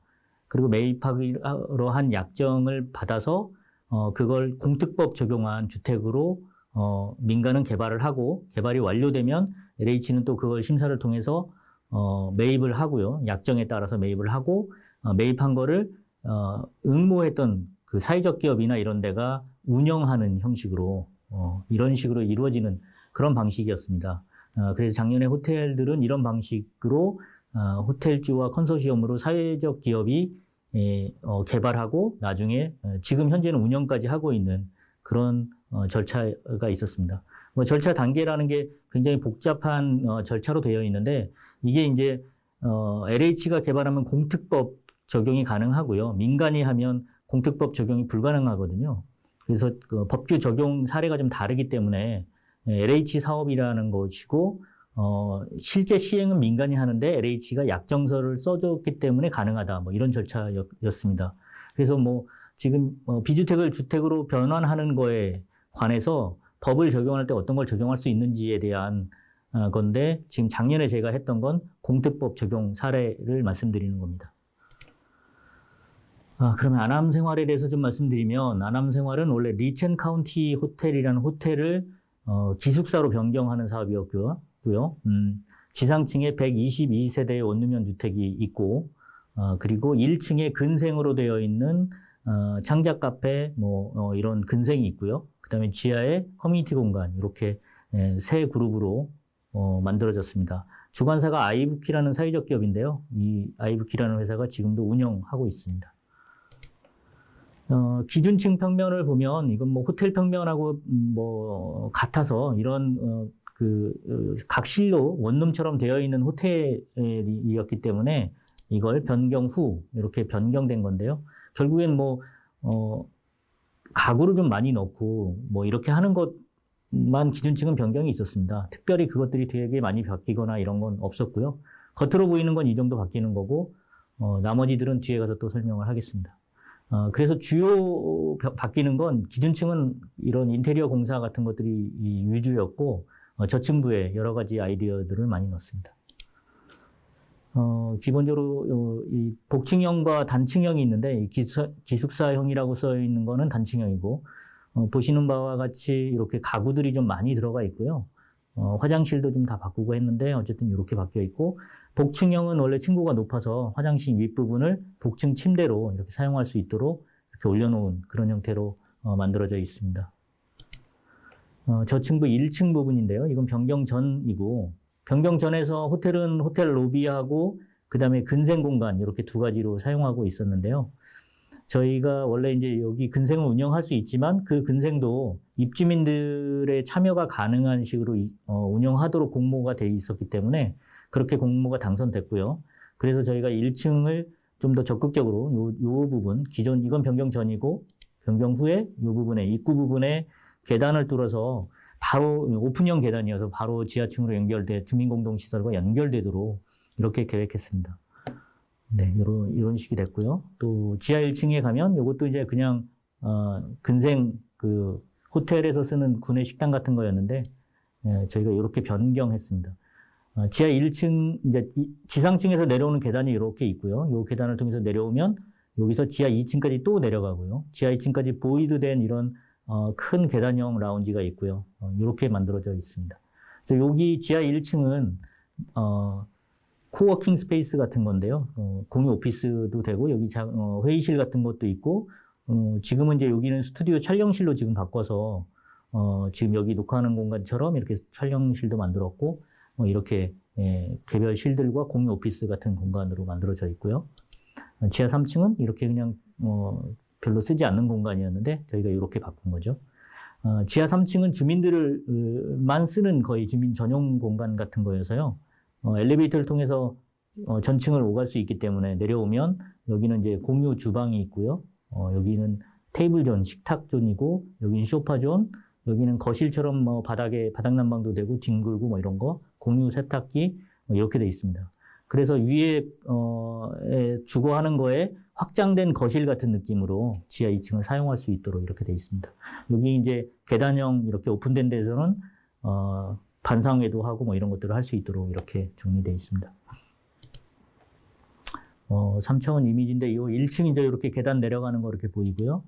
S4: 그리고 매입하기로 한 약정을 받아서 어, 그걸 공특법 적용한 주택으로 어, 민간은 개발을 하고 개발이 완료되면 LH는 또 그걸 심사를 통해서 어, 매입을 하고요. 약정에 따라서 매입을 하고 어, 매입한 거를 어, 응모했던 그 사회적 기업이나 이런 데가 운영하는 형식으로 어, 이런 식으로 이루어지는 그런 방식이었습니다. 어, 그래서 작년에 호텔들은 이런 방식으로 어, 호텔주와 컨소시엄으로 사회적 기업이 개발하고 나중에 어, 지금 현재는 운영까지 하고 있는 그런 어, 절차가 있었습니다. 뭐 절차 단계라는 게 굉장히 복잡한 어, 절차로 되어 있는데 이게 이제 어, LH가 개발하면 공특법 적용이 가능하고요. 민간이 하면 공특법 적용이 불가능하거든요. 그래서 그 법규 적용 사례가 좀 다르기 때문에 LH 사업이라는 것이고 어, 실제 시행은 민간이 하는데 LH가 약정서를 써줬기 때문에 가능하다. 뭐 이런 절차였습니다. 그래서 뭐 지금 어, 비주택을 주택으로 변환하는 거에 관해서 법을 적용할 때 어떤 걸 적용할 수 있는지에 대한 어, 근데 지금 작년에 제가 했던 건 공특법 적용 사례를 말씀드리는 겁니다. 아, 그러면 안암생활에 대해서 좀 말씀드리면 안암생활은 원래 리첸 카운티 호텔이라는 호텔을 어, 기숙사로 변경하는 사업이었고요. 음, 지상층에 122세대의 원룸형 주택이 있고 어, 그리고 1층에 근생으로 되어 있는 어, 창작 카페 뭐 어, 이런 근생이 있고요. 그다음에 지하에 커뮤니티 공간 이렇게 예, 세 그룹으로 어, 만들어졌습니다. 주관사가 아이브키라는 사회적 기업인데요. 이 아이브키라는 회사가 지금도 운영하고 있습니다. 어, 기준층 평면을 보면 이건 뭐 호텔 평면하고 음, 뭐 같아서 이런 어, 그 어, 각실로 원룸처럼 되어 있는 호텔이었기 때문에 이걸 변경 후 이렇게 변경된 건데요. 결국엔 뭐 어, 가구를 좀 많이 넣고 뭐 이렇게 하는 것만 기준층은 변경이 있었습니다. 특별히 그것들이 되게 많이 바뀌거나 이런 건 없었고요. 겉으로 보이는 건 이 정도 바뀌는 거고 어, 나머지들은 뒤에 가서 또 설명을 하겠습니다. 어, 그래서 주요 바- 바뀌는 건 기준층은 이런 인테리어 공사 같은 것들이 이 위주였고 어, 저층부에 여러 가지 아이디어들을 많이 넣었습니다. 어, 기본적으로 어, 이 복층형과 단층형이 있는데 이 기숙사, 기숙사형이라고 써 있는 거는 단층형이고 어, 보시는 바와 같이 이렇게 가구들이 좀 많이 들어가 있고요. 어, 화장실도 좀 다 바꾸고 했는데 어쨌든 이렇게 바뀌어 있고 복층형은 원래 층고가 높아서 화장실 윗부분을 복층 침대로 이렇게 사용할 수 있도록 이렇게 올려놓은 그런 형태로 어, 만들어져 있습니다. 어, 저층부 1층 부분인데요. 이건 변경 전이고 변경 전에서 호텔은 호텔 로비하고 그다음에 근생 공간 이렇게 두 가지로 사용하고 있었는데요. 저희가 원래 이제 여기 근생을 운영할 수 있지만 그 근생도 입주민들의 참여가 가능한 식으로 이- 어, 운영하도록 공모가 돼 있었기 때문에 그렇게 공모가 당선됐고요. 그래서 저희가 1층을 좀 더 적극적으로 요, 요 부분 기존 이건 변경 전이고 변경 후에 요 부분에 입구 부분에 계단을 뚫어서 바로 오픈형 계단이어서 바로 지하층으로 연결돼 주민공동시설과 연결되도록 이렇게 계획했습니다. 네, 이런 이런 식이 됐고요. 또 지하 1층에 가면 이것도 이제 그냥 어, 근생 그 호텔에서 쓰는 구내 식당 같은 거였는데 예, 저희가 이렇게 변경했습니다. 어, 지하 1층 이제 이- 지상층에서 내려오는 계단이 이렇게 있고요. 이 계단을 통해서 내려오면 여기서 지하 2층까지 또 내려가고요. 지하 2층까지 보이드된 이런 어, 큰 계단형 라운지가 있고요. 어, 이렇게 만들어져 있습니다. 그래서 여기 지하 1층은 어, coworking space 같은 건데요. 어, 공유 오피스도 되고 여기 자- 어, 회의실 같은 것도 있고 어, 지금은 이제 여기는 스튜디오 촬영실로 지금 바꿔서 어, 지금 여기 녹화하는 공간처럼 이렇게 촬영실도 만들었고 어, 이렇게 예, 개별 실들과 공유 오피스 같은 공간으로 만들어져 있고요. 어, 지하 3층은 이렇게 그냥 어, 별로 쓰지 않는 공간이었는데 저희가 이렇게 바꾼 거죠. 어, 지하 3층은 주민들만 쓰는 거의 주민 전용 공간 같은 거여서요. 어, 엘리베이터를 통해서 어, 전층을 오갈 수 있기 때문에 내려오면 여기는 이제 공유 주방이 있고요. 어, 여기는 테이블 존, 식탁 존이고 여기는 소파 존, 여기는 거실처럼 뭐 바닥에 바닥 난방도 되고 뒹굴고 뭐 이런 거 공유 세탁기 뭐 이렇게 돼 있습니다. 그래서 위에 어, 에 주거하는 거에 확장된 거실 같은 느낌으로 지하 2층을 사용할 수 있도록 이렇게 돼 있습니다. 여기 이제 계단형 이렇게 오픈된 데서는 어, 반상회도 하고 뭐 이런 것들을 할 수 있도록 이렇게 정리되어 있습니다. 어, 3차원 이미지인데 이 1층 이제 이렇게 계단 내려가는 거 이렇게 보이고요.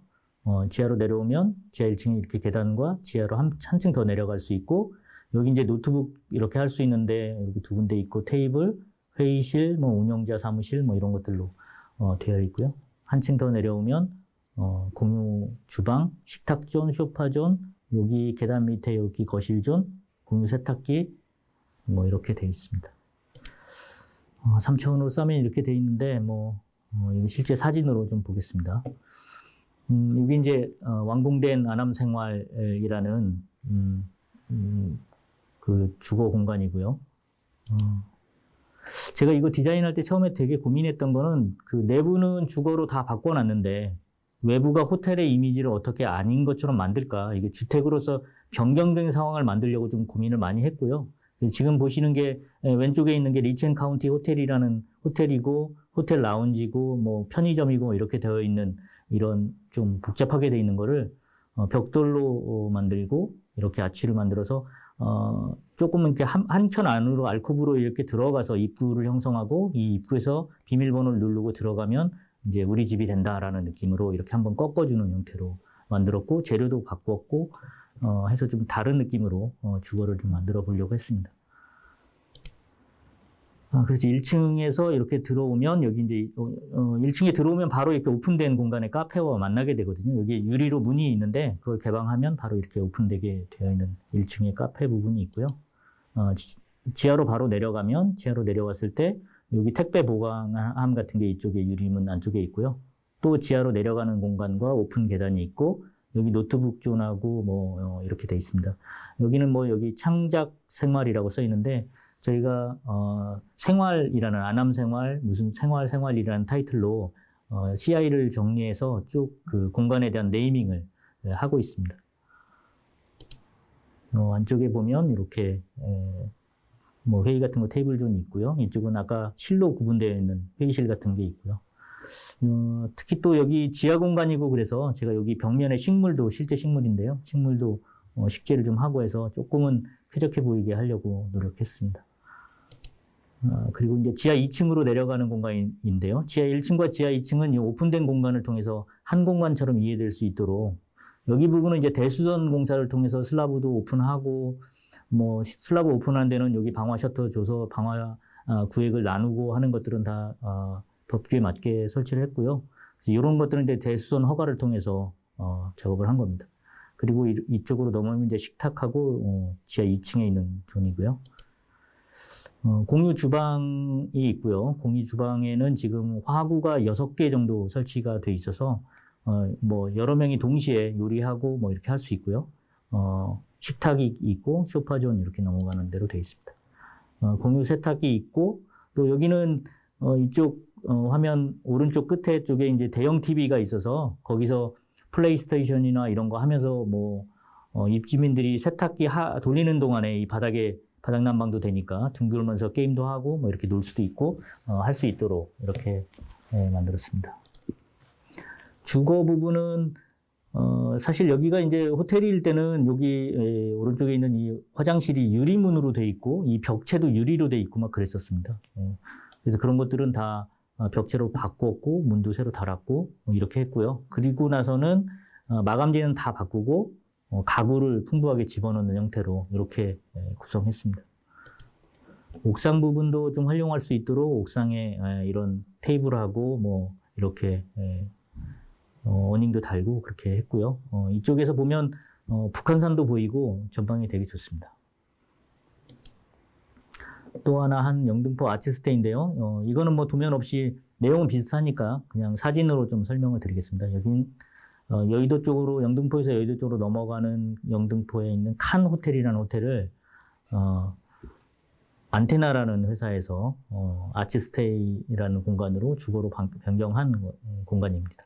S4: 어, 지하로 내려오면 지하 1층에 이렇게 계단과 지하로 한, 한층 더 내려갈 수 있고 여기 이제 노트북 이렇게 할 수 있는데 여기 두 군데 있고 테이블, 회의실, 뭐 운영자 사무실 뭐 이런 것들로 어, 되어 있고요. 한층 더 내려오면 어, 공유 주방, 식탁존, 소파존, 여기 계단 밑에 여기 거실존, 공유 세탁기 뭐 이렇게 되어 있습니다. 어, 3차원으로 싸면 이렇게 되어 있는데 뭐 어, 이거 실제 사진으로 좀 보겠습니다. 음, 여기 이제 어, 완공된 아남생활이라는 음, 음, 그 주거 공간이고요. 어, 제가 이거 디자인할 때 처음에 되게 고민했던 거는 그 내부는 주거로 다 바꿔놨는데 외부가 호텔의 이미지를 어떻게 아닌 것처럼 만들까 이게 주택으로서 변경된 상황을 만들려고 좀 고민을 많이 했고요. 지금 보시는 게 예, 왼쪽에 있는 게 리첸 카운티 호텔이라는 호텔이고 호텔 라운지고 뭐 편의점이고 뭐 이렇게 되어 있는 이런 좀 복잡하게 되어 있는 거를 어, 벽돌로 어, 만들고 이렇게 아치를 만들어서 어, 조금은 이렇게 한, 한 켠 안으로 알코브로 이렇게 들어가서 입구를 형성하고 이 입구에서 비밀번호를 누르고 들어가면 이제 우리 집이 된다라는 느낌으로 이렇게 한번 꺾어주는 형태로 만들었고 재료도 바꿨고 어, 해서 좀 다른 느낌으로 어, 주거를 좀 만들어 보려고 했습니다. 아, 그래서 1층에서 이렇게 들어오면 여기 이제 어, 어, 1층에 들어오면 바로 이렇게 오픈된 공간에 카페와 만나게 되거든요. 여기 유리로 문이 있는데 그걸 개방하면 바로 이렇게 오픈되게 되어 있는 1층에 카페 부분이 있고요. 어, 지, 지하로 바로 내려가면 지하로 내려왔을 때 여기 택배 보관함 같은 게 이쪽에 유리문 안쪽에 있고요. 또 지하로 내려가는 공간과 오픈 계단이 있고 여기 노트북 존하고 뭐 어, 이렇게 돼 있습니다. 여기는 뭐 여기 창작 생활이라고 써 있는데 저희가 어, 생활이라는 아남 생활 무슨 생활 생활이라는 타이틀로 어, CI를 정리해서 쭉 그 공간에 대한 네이밍을 예, 하고 있습니다. 어, 안쪽에 보면 이렇게 에, 뭐 회의 같은 거 테이블 존이 있고요. 이쪽은 아까 실로 구분되어 있는 회의실 같은 게 있고요. 어, 특히 또 여기 지하 공간이고 그래서 제가 여기 벽면에 식물도 실제 식물인데요. 식물도 어, 식재를 좀 하고 해서 조금은 쾌적해 보이게 하려고 노력했습니다. 어, 그리고 이제 지하 2층으로 내려가는 공간인데요. 지하 1층과 지하 2층은 이 오픈된 공간을 통해서 한 공간처럼 이해될 수 있도록 여기 부분은 이제 대수선 공사를 통해서 슬라브도 오픈하고 뭐 슬라브 오픈한 데는 여기 방화 셔터 줘서 방화 아, 구획을 나누고 하는 것들은 다 어, 법규에 맞게 설치를 했고요. 이런 것들은 이제 대수선 허가를 통해서 어, 작업을 한 겁니다. 그리고 이, 이쪽으로 넘어오면 이제 식탁하고 어, 지하 2층에 있는 존이고요. 어, 공유 주방이 있고요. 공유 주방에는 지금 화구가 6개 정도 설치가 돼 있어서 어, 뭐 여러 명이 동시에 요리하고 뭐 이렇게 할 수 있고요. 어, 식탁이 있고 소파존 이렇게 넘어가는 대로 돼 있습니다. 어, 공유 세탁기 있고 또 여기는 어, 이쪽 어, 화면 오른쪽 끝에 쪽에 이제 대형 TV가 있어서 거기서 플레이스테이션이나 이런 거 하면서 뭐 어, 입주민들이 세탁기 하, 돌리는 동안에 이 바닥에 바닥 난방도 되니까 둥글면서 게임도 하고 뭐 이렇게 놀 수도 있고 어, 할 수 있도록 이렇게 예, 만들었습니다. 주거 부분은 어, 사실 여기가 이제 호텔일 때는 여기 에, 오른쪽에 있는 이 화장실이 유리문으로 돼 있고 이 벽체도 유리로 돼 있고 막 그랬었습니다. 어, 그래서 그런 것들은 다 어, 벽체로 바꾸었고 문도 새로 달았고 뭐 이렇게 했고요. 그리고 나서는 어, 마감재는 다 바꾸고 어, 가구를 풍부하게 집어넣는 형태로 이렇게 에, 구성했습니다. 옥상 부분도 좀 활용할 수 있도록 옥상에 에, 이런 테이블하고 뭐 이렇게 에, 어, 어닝도 달고 그렇게 했고요. 어, 이쪽에서 보면 어, 북한산도 보이고 전망이 되게 좋습니다. 또 하나 한 영등포 아치스테인데요. 어, 이거는 뭐 도면 없이 내용은 비슷하니까 그냥 사진으로 좀 설명을 드리겠습니다. 여긴 어, 여의도 쪽으로 영등포에서 여의도 쪽으로 넘어가는 영등포에 있는 칸 호텔이라는 호텔을 어, 안테나라는 회사에서 어, 아치스테이라는 공간으로 주거로 방- 변경한 공간입니다.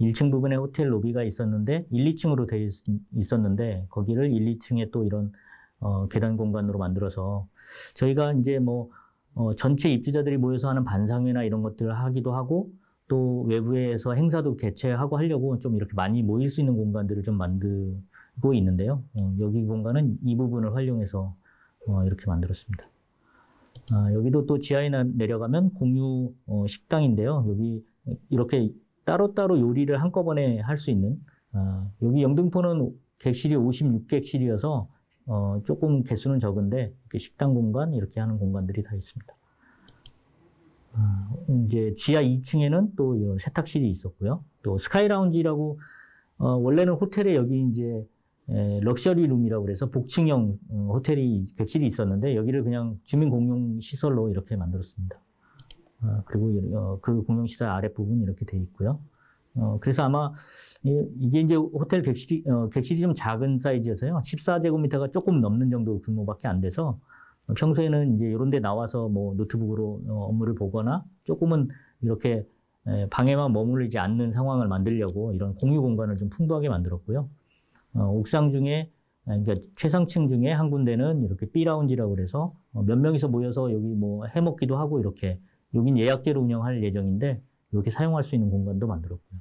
S4: 1층 부분에 호텔 로비가 있었는데 1, 2층으로 되어 있, 었는데 거기를 1, 2층에 또 이런 어, 계단 공간으로 만들어서 저희가 이제 뭐 어, 전체 입주자들이 모여서 하는 반상회나 이런 것들을 하기도 하고 또 외부에서 행사도 개최하고 하려고 좀 이렇게 많이 모일 수 있는 공간들을 좀 만들고 있는데요. 어, 여기 공간은 이 부분을 활용해서 어, 이렇게 만들었습니다. 아, 여기도 또 지하에 나- 내려가면 공유 어, 식당인데요. 여기 이렇게 따로따로 요리를 한꺼번에 할 수 있는 아, 여기 영등포는 객실이 56객실이어서 어, 조금 개수는 적은데 식당 공간 이렇게 하는 공간들이 다 있습니다. 아, 이제 지하 2층에는 또 세탁실이 있었고요. 또 스카이 라운지라고 어, 원래는 호텔에 여기 이제 에, 럭셔리 룸이라고 그래서 복층형 어, 호텔이 객실이 있었는데 여기를 그냥 주민 공용 시설로 이렇게 만들었습니다. 아, 그리고 이- 어, 그 공용 시설 아랫부분 이렇게 돼 있고요. 어, 그래서 아마 이- 이게 이제 호텔 객실이 어, 객실이 좀 작은 사이즈여서요. 14제곱미터가 조금 넘는 정도 규모밖에 안 돼서 어, 평소에는 이제 이런 데 나와서 뭐 노트북으로 어, 업무를 보거나 조금은 이렇게 에, 방에만 머무르지 않는 상황을 만들려고 이런 공유 공간을 좀 풍부하게 만들었고요. 어, 옥상 중에 아, 그러니까 최상층 중에 한 군데는 이렇게 B라운지라고 그래서 어, 몇 명이서 모여서 여기 뭐 해먹기도 하고 이렇게 여긴 예약제로 운영할 예정인데 이렇게 사용할 수 있는 공간도 만들었고요.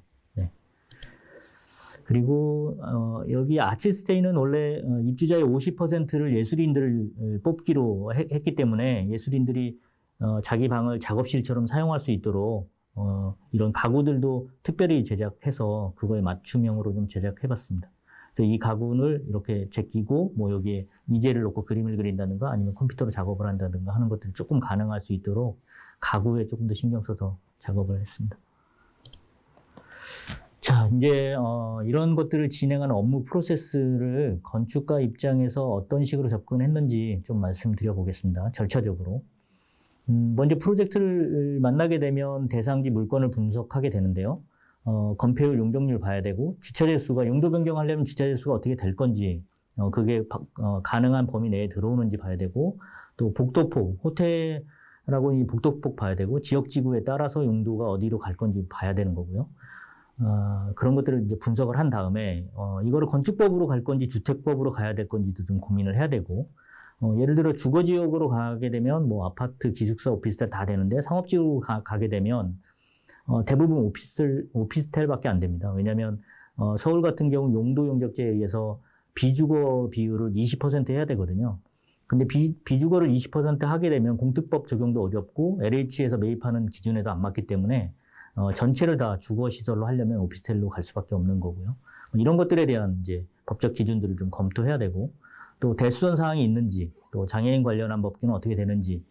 S4: 네. 그리고 어, 여기 아치스테이는 원래 어, 입주자의 50%를 예술인들을 어, 뽑기로 해- 했기 때문에 예술인들이 어, 자기 방을 작업실처럼 사용할 수 있도록 어, 이런 가구들도 특별히 제작해서 그거에 맞춤형으로 좀 제작해봤습니다. 이 가구를 이렇게 제끼고 뭐 여기에 이젤을 놓고 그림을 그린다든가 아니면 컴퓨터로 작업을 한다든가 하는 것들이 조금 가능할 수 있도록 가구에 조금 더 신경 써서 작업을 했습니다. 자, 이제 어, 이런 것들을 진행하는 업무 프로세스를 건축가 입장에서 어떤 식으로 접근했는지 좀 말씀드려 보겠습니다. 절차적으로. 음, 먼저 프로젝트를 만나게 되면 대상지 물건을 분석하게 되는데요. 어, 건폐율, 용적률 봐야 되고 주차대 수가 용도 변경하려면 주차대 수가 어떻게 될 건지 어, 그게 바- 어, 가능한 범위 내에 들어오는지 봐야 되고 또 복도폭, 호텔하고 이 복도폭 봐야 되고 지역지구에 따라서 용도가 어디로 갈 건지 봐야 되는 거고요. 어, 그런 것들을 이제 분석을 한 다음에 어, 이거를 건축법으로 갈 건지 주택법으로 가야 될 건지도 좀 고민을 해야 되고 어, 예를 들어 주거 지역으로 가게 되면 뭐 아파트, 기숙사, 오피스텔 다 되는데 상업지역으로 가, 게 되면 어, 대부분 오피스텔 오피스텔밖에 안 됩니다. 왜냐하면 어, 서울 같은 경우 용도 용적제에 의해서 비주거 비율을 20% 해야 되거든요. 근데 비, 비주거를 20% 하게 되면 공특법 적용도 어렵고 LH에서 매입하는 기준에도 안 맞기 때문에 어, 전체를 다 주거 시설로 하려면 오피스텔로 갈 수밖에 없는 거고요. 이런 것들에 대한 이제 법적 기준들을 좀 검토해야 되고 또 대수선 사항이 있는지 또 장애인 관련한 법규는 어떻게 되는지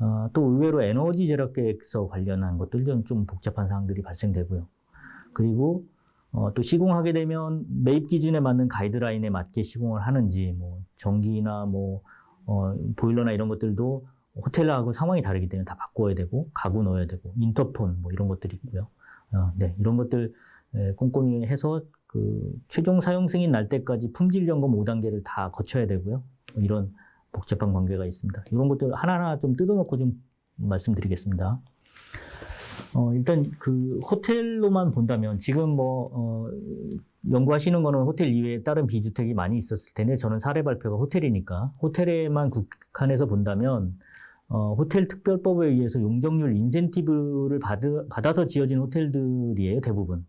S4: 어, 또 의외로 에너지 절약 계획서 관련한 것들 좀, 좀 복잡한 사항들이 발생되고요. 그리고 어, 또 시공하게 되면 매입 기준에 맞는 가이드라인에 맞게 시공을 하는지 뭐 전기나 뭐 어, 보일러나 이런 것들도 호텔하고 상황이 다르기 때문에 다 바꿔야 되고 가구 넣어야 되고 인터폰 뭐 이런 것들이 있고요. 어, 네 이런 것들 에, 꼼꼼히 해서 그 최종 사용 승인 날 때까지 품질 점검 5단계를 다 거쳐야 되고요. 뭐 이런 복잡한 관계가 있습니다. 이런 것들 하나하나 좀 뜯어놓고 좀 말씀드리겠습니다. 어, 일단 그 호텔로만 본다면 지금 뭐, 어, 연구하시는 거는 호텔 이외에 다른 비주택이 많이 있었을 텐데 저는 사례 발표가 호텔이니까 호텔에만 국한해서 본다면 어, 호텔 특별법에 의해서 용적률 인센티브를 받, 받아서 지어진 호텔들이에요 대부분.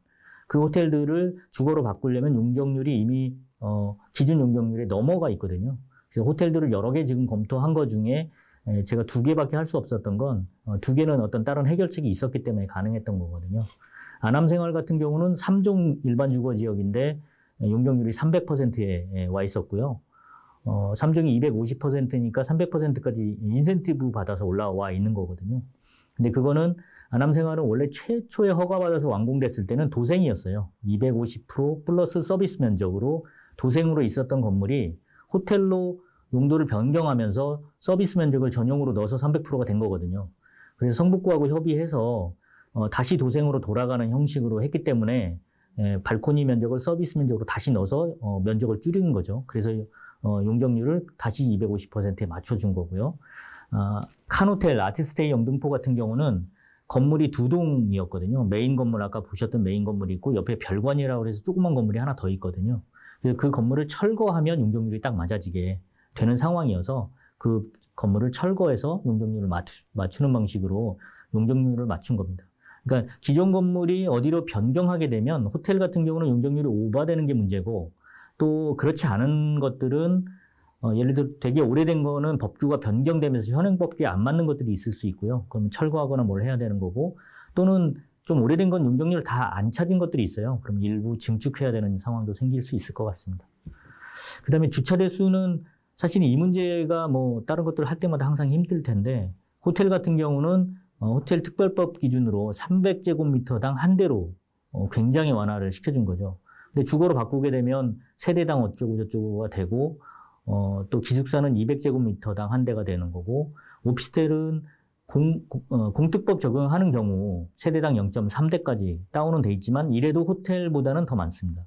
S4: 그 호텔들을 주거로 바꾸려면 용적률이 이미 어, 기준 용적률에 넘어가 있거든요. 그래서 호텔들을 여러 개 지금 검토한 것 중에 에, 제가 두 개밖에 할 수 없었던 건 두 개는 어떤 다른 해결책이 있었기 때문에 가능했던 거거든요. 아남생활 같은 경우는 3종 일반 주거 지역인데 용적률이 300%에 와 있었고요. 어, 3종이 250%니까 300%까지 인센티브 받아서 올라와 있는 거거든요. 근데 그거는 아남생활은 원래 최초에 허가받아서 완공됐을 때는 도생이었어요. 250% 플러스 서비스 면적으로 도생으로 있었던 건물이 호텔로 용도를 변경하면서 서비스 면적을 전용으로 넣어서 300%가 된 거거든요. 그래서 성북구하고 협의해서 어, 다시 도생으로 돌아가는 형식으로 했기 때문에 에, 발코니 면적을 서비스 면적으로 다시 넣어서 어, 면적을 줄인 거죠. 그래서 어, 용적률을 다시 250%에 맞춰준 거고요. 아, 칸호텔, 아티스테이 영등포 같은 경우는 건물이 두 동이었거든요. 메인 건물 아까 보셨던 메인 건물이 있고 옆에 별관이라고 해서 조그만 건물이 하나 더 있거든요. 그래서 그 건물을 철거하면 용적률이 딱 맞아지게 되는 상황이어서 그 건물을 철거해서 용적률을 맞추, 맞추는 방식으로 용적률을 맞춘 겁니다. 그러니까 기존 건물이 어디로 변경하게 되면 호텔 같은 경우는 용적률이 오버되는 게 문제고 또 그렇지 않은 것들은 어, 예를 들어 되게 오래된 거는 법규가 변경되면서 현행 법규에 안 맞는 것들이 있을 수 있고요. 그러면 철거하거나 뭘 해야 되는 거고 또는 좀 오래된 건 용적률 다 안 찾은 것들이 있어요. 그럼 일부 증축해야 되는 상황도 생길 수 있을 것 같습니다. 그다음에 주차 대수는 사실 이 문제가 뭐 다른 것들을 할 때마다 항상 힘들 텐데 호텔 같은 경우는 어, 호텔 특별법 기준으로 300제곱미터당 한 대로 어, 굉장히 완화를 시켜준 거죠. 근데 주거로 바꾸게 되면 세대당 어쩌고 저쩌고가 되고 어, 또 기숙사는 200제곱미터당 한 대가 되는 거고 오피스텔은 공, 어, 공특법 적용하는 경우 세대당 0.3대까지 다운은 돼 있지만 이래도 호텔보다는 더 많습니다.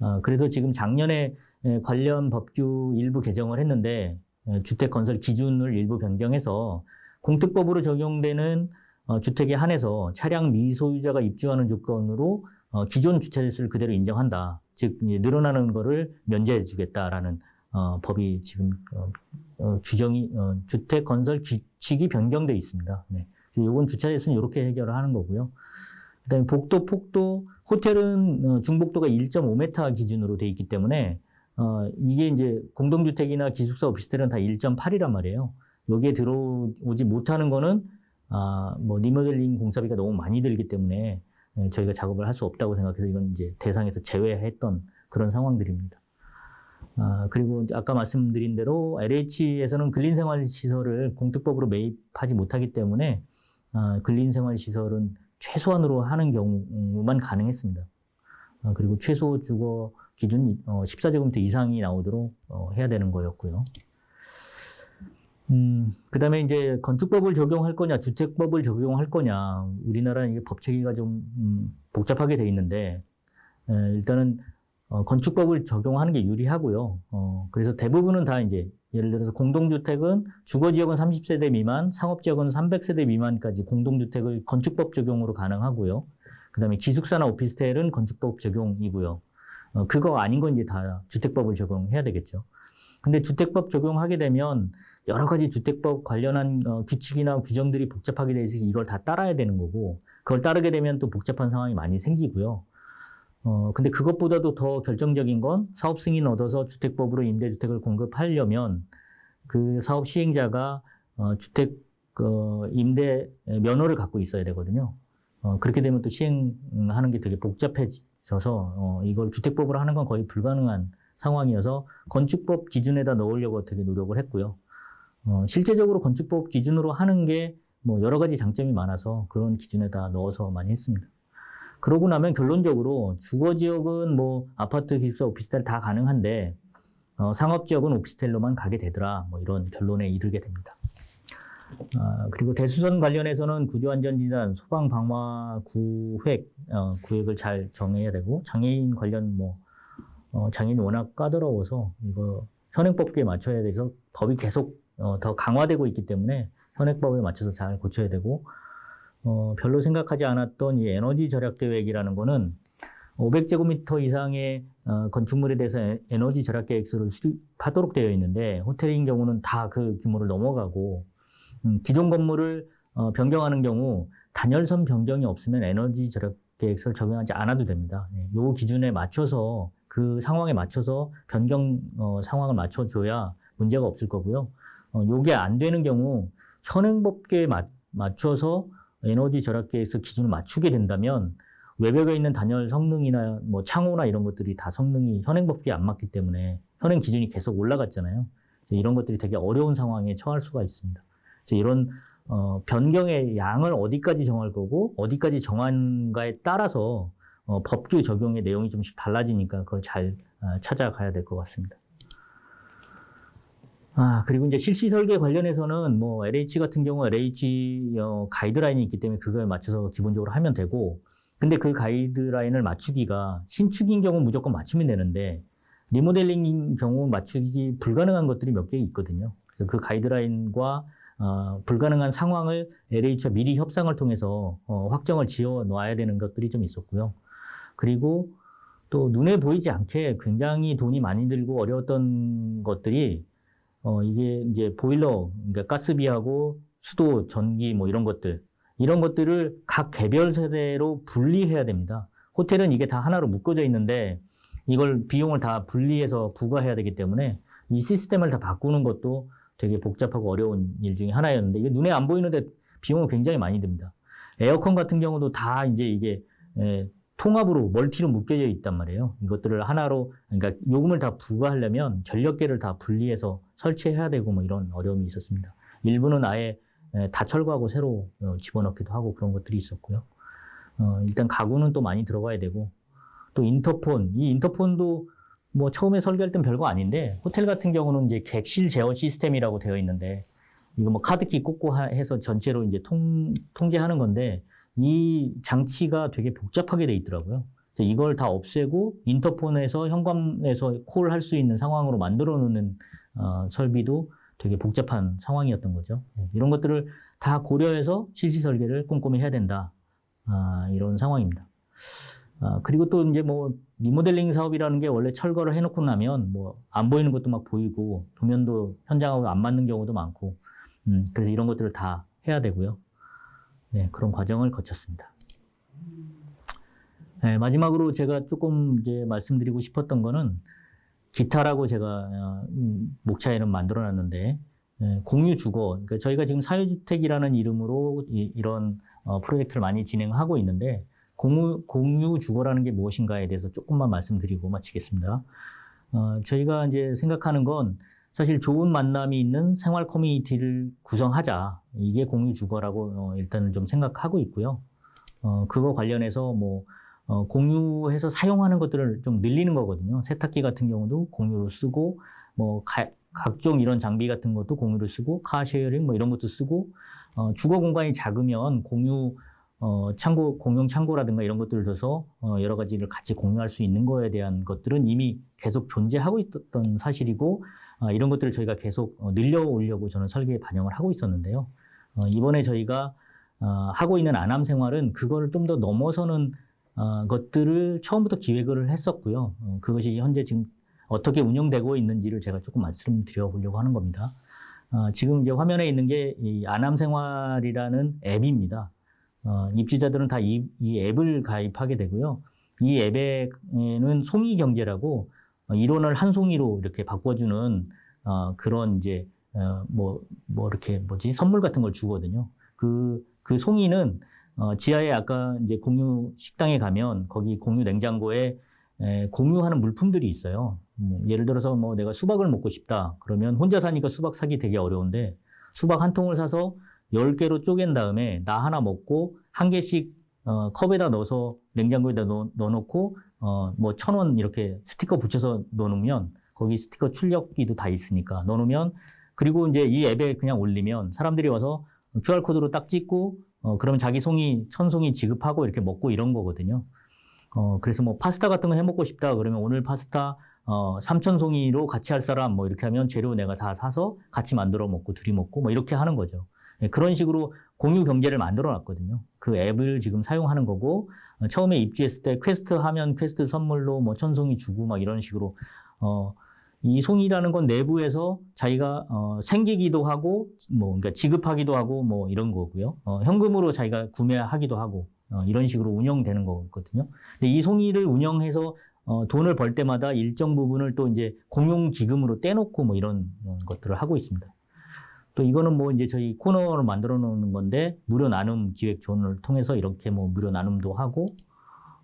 S4: 어, 그래서 지금 작년에 에, 관련 법규 일부 개정을 했는데 에, 주택 건설 기준을 일부 변경해서 공특법으로 적용되는 어, 주택에 한해서 차량 미소유자가 입주하는 조건으로 어, 기존 주차 대수를 그대로 인정한다. 즉 늘어나는 거를 면제해 주겠다라는 어, 법이 지금 어, 어, 규정이 어, 주택 건설 규칙이 변경돼 있습니다. 네. 요건 주차 대수는 이렇게 해결을 하는 거고요. 그다음에 복도, 폭도, 호텔은 어, 중복도가 1.5m 기준으로 돼 있기 때문에 어, 이게 이제 공동주택이나 기숙사 오피스텔은 다 1.8이란 말이에요. 여기에 들어오지 못하는 거는 아, 뭐 리모델링 공사비가 너무 많이 들기 때문에 예, 저희가 작업을 할 수 없다고 생각해서 이건 이제 대상에서 제외했던 그런 상황들입니다. 아, 그리고 아까 말씀드린 대로 LH에서는 근린생활시설을 공특법으로 매입하지 못하기 때문에 아, 근린생활시설은 최소한으로 하는 경우만 가능했습니다. 아, 그리고 최소 주거 기준 어, 14제곱미터 이상이 나오도록 어, 해야 되는 거였고요. 음, 그 다음에 이제 건축법을 적용할 거냐, 주택법을 적용할 거냐, 우리나라는 이게 법 체계가 좀 음, 복잡하게 돼 있는데, 에, 일단은 어, 건축법을 적용하는 게 유리하고요. 어, 그래서 대부분은 다 이제 예를 들어서 공동주택은 주거지역은 30세대 미만, 상업지역은 300세대 미만까지 공동주택을 건축법 적용으로 가능하고요. 그 다음에 기숙사나 오피스텔은 건축법 적용이고요. 어, 그거 아닌 건 이제 다 주택법을 적용해야 되겠죠. 근데 주택법 적용하게 되면 여러 가지 주택법 관련한 어, 규칙이나 규정들이 복잡하게 돼 있어서 이걸 다 따라야 되는 거고 그걸 따르게 되면 또 복잡한 상황이 많이 생기고요. 어, 근데 그것보다도 더 결정적인 건 사업 승인 얻어서 주택법으로 임대주택을 공급하려면 그 사업 시행자가 어, 주택 어, 임대 면허를 갖고 있어야 되거든요. 어, 그렇게 되면 또 시행하는 게 되게 복잡해져서 어, 이걸 주택법으로 하는 건 거의 불가능한 상황이어서 건축법 기준에다 넣으려고 되게 노력을 했고요. 어, 실제적으로 건축법 기준으로 하는 게 뭐 여러 가지 장점이 많아서 그런 기준에다 넣어서 많이 했습니다. 그러고 나면 결론적으로 주거 지역은 뭐 아파트, 기숙사, 오피스텔 다 가능한데 어, 상업 지역은 오피스텔로만 가게 되더라. 뭐 이런 결론에 이르게 됩니다. 아, 그리고 대수선 관련해서는 구조안전진단, 소방방화 구획, 어, 구획을 잘 정해야 되고 장애인 관련 뭐 어, 장애인이 워낙 까다로워서 이거 현행법규에 맞춰야 돼서 법이 계속 어, 더 강화되고 있기 때문에 현행법에 맞춰서 잘 고쳐야 되고 어, 별로 생각하지 않았던 이 에너지 절약 계획이라는 거는 500제곱미터 이상의 어, 건축물에 대해서 에- 에너지 절약 계획서를 수립하도록 되어 있는데 호텔인 경우는 다 그 규모를 넘어가고 음, 기존 건물을 어, 변경하는 경우 단열선 변경이 없으면 에너지 절약 계획서를 적용하지 않아도 됩니다. 네, 요 기준에 맞춰서 그 상황에 맞춰서 변경 어, 상황을 맞춰줘야 문제가 없을 거고요. 어, 요게 안 되는 경우 현행법계에 맞, 맞춰서 에너지 절약 계획서 기준을 맞추게 된다면 외벽에 있는 단열 성능이나 뭐 창호나 이런 것들이 다 성능이 현행법규에 안 맞기 때문에 현행 기준이 계속 올라갔잖아요. 이런 것들이 되게 어려운 상황에 처할 수가 있습니다. 이런 어, 변경의 양을 어디까지 정할 거고 어디까지 정한가에 따라서 어, 법규 적용의 내용이 좀씩 달라지니까 그걸 잘 어, 찾아가야 될 것 같습니다. 아, 그리고 이제 실시 설계 관련해서는 뭐 LH 같은 경우 LH 어, 가이드라인이 있기 때문에 그거에 맞춰서 기본적으로 하면 되고 근데 그 가이드라인을 맞추기가 신축인 경우 무조건 맞추면 되는데 리모델링인 경우 맞추기 불가능한 것들이 몇 개 있거든요. 그래서 그 가이드라인과 어, 불가능한 상황을 LH와 미리 협상을 통해서 어, 확정을 지어 놔야 되는 것들이 좀 있었고요. 그리고 또 눈에 보이지 않게 굉장히 돈이 많이 들고 어려웠던 것들이 어, 이게 이제 보일러, 그러니까 가스비하고 수도, 전기 뭐 이런 것들 이런 것들을 각 개별 세대로 분리해야 됩니다. 호텔은 이게 다 하나로 묶어져 있는데 이걸 비용을 다 분리해서 부과해야 되기 때문에 이 시스템을 다 바꾸는 것도 되게 복잡하고 어려운 일 중에 하나였는데 이게 눈에 안 보이는데 비용은 굉장히 많이 듭니다. 에어컨 같은 경우도 다 이제 이게 에, 통합으로 멀티로 묶여져 있단 말이에요. 이것들을 하나로 그러니까 요금을 다 부과하려면 전력계를 다 분리해서 설치해야 되고 뭐 이런 어려움이 있었습니다. 일부는 아예 에, 다 철거하고 새로 어, 집어넣기도 하고 그런 것들이 있었고요. 어, 일단 가구는 또 많이 들어가야 되고 또 인터폰 이 인터폰도 뭐 처음에 설계할 땐 별거 아닌데 호텔 같은 경우는 이제 객실 제어 시스템이라고 되어 있는데 이거 뭐 카드키 꽂고 하- 해서 전체로 이제 통, 통제하는 건데 이 장치가 되게 복잡하게 돼 있더라고요. 이걸 다 없애고 인터폰에서 현관에서 콜 할 수 있는 상황으로 만들어 놓는 어, 설비도 되게 복잡한 상황이었던 거죠. 네, 이런 것들을 다 고려해서 실시 설계를 꼼꼼히 해야 된다. 아, 이런 상황입니다. 아, 그리고 또 이제 뭐 리모델링 사업이라는 게 원래 철거를 해놓고 나면 뭐 안 보이는 것도 막 보이고 도면도 현장하고 안 맞는 경우도 많고 음, 그래서 이런 것들을 다 해야 되고요. 네, 그런 과정을 거쳤습니다. 네, 마지막으로 제가 조금 이제 말씀드리고 싶었던 거는 기타라고 제가 어, 음, 목차에는 만들어놨는데 예, 공유 주거. 그러니까 저희가 지금 사유주택이라는 이름으로 이, 런 프로젝트를 많이 진행하고 있는데 공유, 공유 주거라는 게 무엇인가에 대해서 조금만 말씀드리고 마치겠습니다. 어, 저희가 이제 생각하는 건 사실 좋은 만남이 있는 생활 커뮤니티를 구성하자. 이게 공유 주거라고 어, 일단은 좀 생각하고 있고요. 어, 그거 관련해서 뭐 어, 공유해서 사용하는 것들을 좀 늘리는 거거든요. 세탁기 같은 경우도 공유로 쓰고 뭐 가- 각종 이런 장비 같은 것도 공유로 쓰고 car sharing 뭐 이런 것도 쓰고 어, 주거 공간이 작으면 공유 어, 창고 공용 창고라든가 이런 것들을 둬서 어, 여러 가지를 같이 공유할 수 있는 거에 대한 것들은 이미 계속 존재하고 있었던 사실이고 어, 이런 것들을 저희가 계속 어, 늘려오려고 저는 설계에 반영을 하고 있었는데요. 어, 이번에 저희가 어, 하고 있는 안암 생활은 그거를 좀 더 넘어서는 어, 것들을 처음부터 기획을 했었고요. 어, 그것이 현재 지금 어떻게 운영되고 있는지를 제가 조금 말씀드려 보려고 하는 겁니다. 어, 지금 이제 화면에 있는 게 이 안암 생활이라는 앱입니다. 어, 입주자들은 다 이 앱을 가입하게 되고요. 이 앱에는 송이 경제라고 어, 이론을 한 송이로 이렇게 바꿔주는 어, 그런 이제 어, 뭐, 뭐 이렇게 뭐지 선물 같은 걸 주거든요. 그, 그 송이는 어, 지하에 아까 이제 공유 식당에 가면 거기 공유 냉장고에 에, 공유하는 물품들이 있어요. 뭐, 예를 들어서 뭐 내가 수박을 먹고 싶다. 그러면 혼자 사니까 수박 사기 되게 어려운데 수박 한 통을 사서 10개로 쪼갠 다음에 나 하나 먹고 한 개씩 어, 컵에다 넣어서 냉장고에다 넣어, 넣어놓고 어, 뭐 천 원 이렇게 스티커 붙여서 넣어놓으면 거기 스티커 출력기도 다 있으니까 넣어놓으면 그리고 이제 이 앱에 그냥 올리면 사람들이 와서 QR코드로 딱 찍고 어, 그러면 자기 송이 천 송이 지급하고 이렇게 먹고 이런 거거든요. 어, 그래서 뭐 파스타 같은 거 해 먹고 싶다 그러면 오늘 파스타 어, 3천 송이로 같이 할 사람 뭐 이렇게 하면 재료 내가 다 사서 같이 만들어 먹고 둘이 먹고 뭐 이렇게 하는 거죠. 네, 그런 식으로 공유 경제를 만들어 놨거든요. 그 앱을 지금 사용하는 거고 어, 처음에 입주했을 때 퀘스트 하면 퀘스트 선물로 뭐 천송이 주고 막 이런 식으로 어, 이 송이라는 건 내부에서 자기가 어, 생기기도 하고 뭐 그러니까 지급하기도 하고 뭐 이런 거고요. 어, 현금으로 자기가 구매하기도 하고 어, 이런 식으로 운영되는 거거든요. 근데 이 송이를 운영해서 어, 돈을 벌 때마다 일정 부분을 또 이제 공용 기금으로 떼놓고 뭐 이런 어, 것들을 하고 있습니다. 또 이거는 뭐 이제 저희 코너를 만들어 놓는 건데 무료 나눔 기획 존을 통해서 이렇게 뭐 무료 나눔도 하고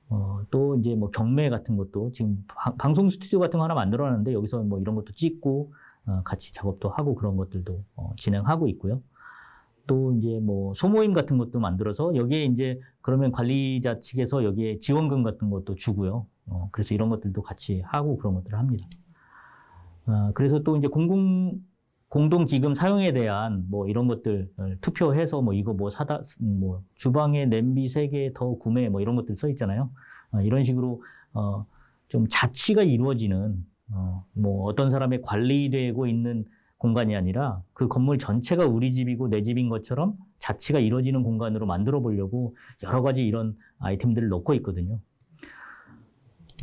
S4: 어, 또 이제 뭐 경매 같은 것도 지금 방- 방송 스튜디오 같은 거 하나 만들어 놨는데 여기서 뭐 이런 것도 찍고 어, 같이 작업도 하고 그런 것들도 어, 진행하고 있고요. 또 이제 뭐 소모임 같은 것도 만들어서 여기에 이제 그러면 관리자 측에서 여기에 지원금 같은 것도 주고요. 어, 그래서 이런 것들도 같이 하고 그런 것들을 합니다. 어, 그래서 또 이제 공공 공동 기금 사용에 대한 뭐 이런 것들 투표해서 뭐 이거 뭐 사다 뭐 주방에 냄비 세 개 더 구매 뭐 이런 것들 써 있잖아요. 어, 이런 식으로 어, 좀 자치가 이루어지는 어, 뭐 어떤 사람의 관리되고 있는 공간이 아니라 그 건물 전체가 우리 집이고 내 집인 것처럼 자치가 이루어지는 공간으로 만들어 보려고 여러 가지 이런 아이템들을 넣고 있거든요.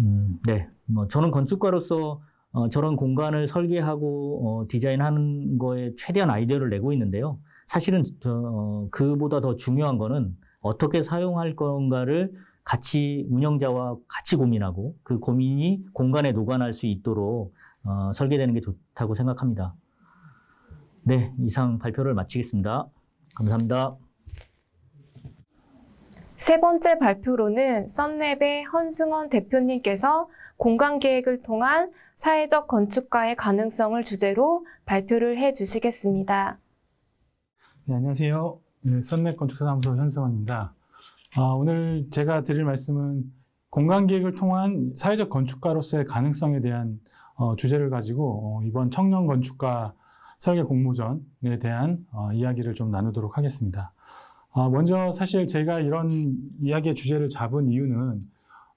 S4: 음, 네. 뭐 저는 건축가로서 어, 저런 공간을 설계하고 어, 디자인하는 거에 최대한 아이디어를 내고 있는데요. 사실은 저, 어, 그보다 더 중요한 거는 어떻게 사용할 건가를 같이 운영자와 같이 고민하고 그 고민이 공간에 녹아날 수 있도록 어, 설계되는 게 좋다고 생각합니다. 네, 이상 발표를 마치겠습니다. 감사합니다.
S1: 세 번째 발표로는 썬랩의 헌승원 대표님께서 공간 계획을 통한 사회적 건축가의 가능성을 주제로 발표를 해 주시겠습니다.
S5: 네, 안녕하세요. 네, 선내 건축사사무소 현승원입니다. 아, 오늘 제가 드릴 말씀은 공간 계획을 통한 사회적 건축가로서의 가능성에 대한 어, 주제를 가지고 어, 이번 청년 건축가 설계 공모전에 대한 어, 이야기를 좀 나누도록 하겠습니다. 아, 먼저 사실 제가 이런 이야기의 주제를 잡은 이유는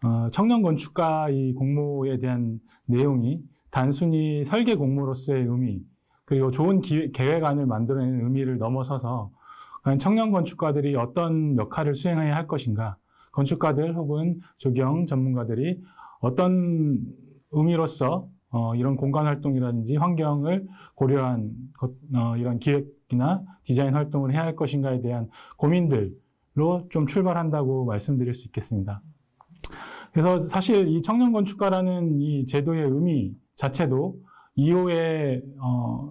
S5: 어, 청년 건축가 이 공모에 대한 내용이 단순히 설계 공모로서의 의미 그리고 좋은 기- 계획안을 만들어내는 의미를 넘어서서 청년 건축가들이 어떤 역할을 수행해야 할 것인가, 건축가들 혹은 조경 전문가들이 어떤 의미로서 어, 이런 공간 활동이라든지 환경을 고려한 것, 어, 이런 기획이나 디자인 활동을 해야 할 것인가에 대한 고민들로 좀 출발한다고 말씀드릴 수 있겠습니다. 그래서 사실 이 청년 건축가라는 이 제도의 의미 자체도 2호의 어,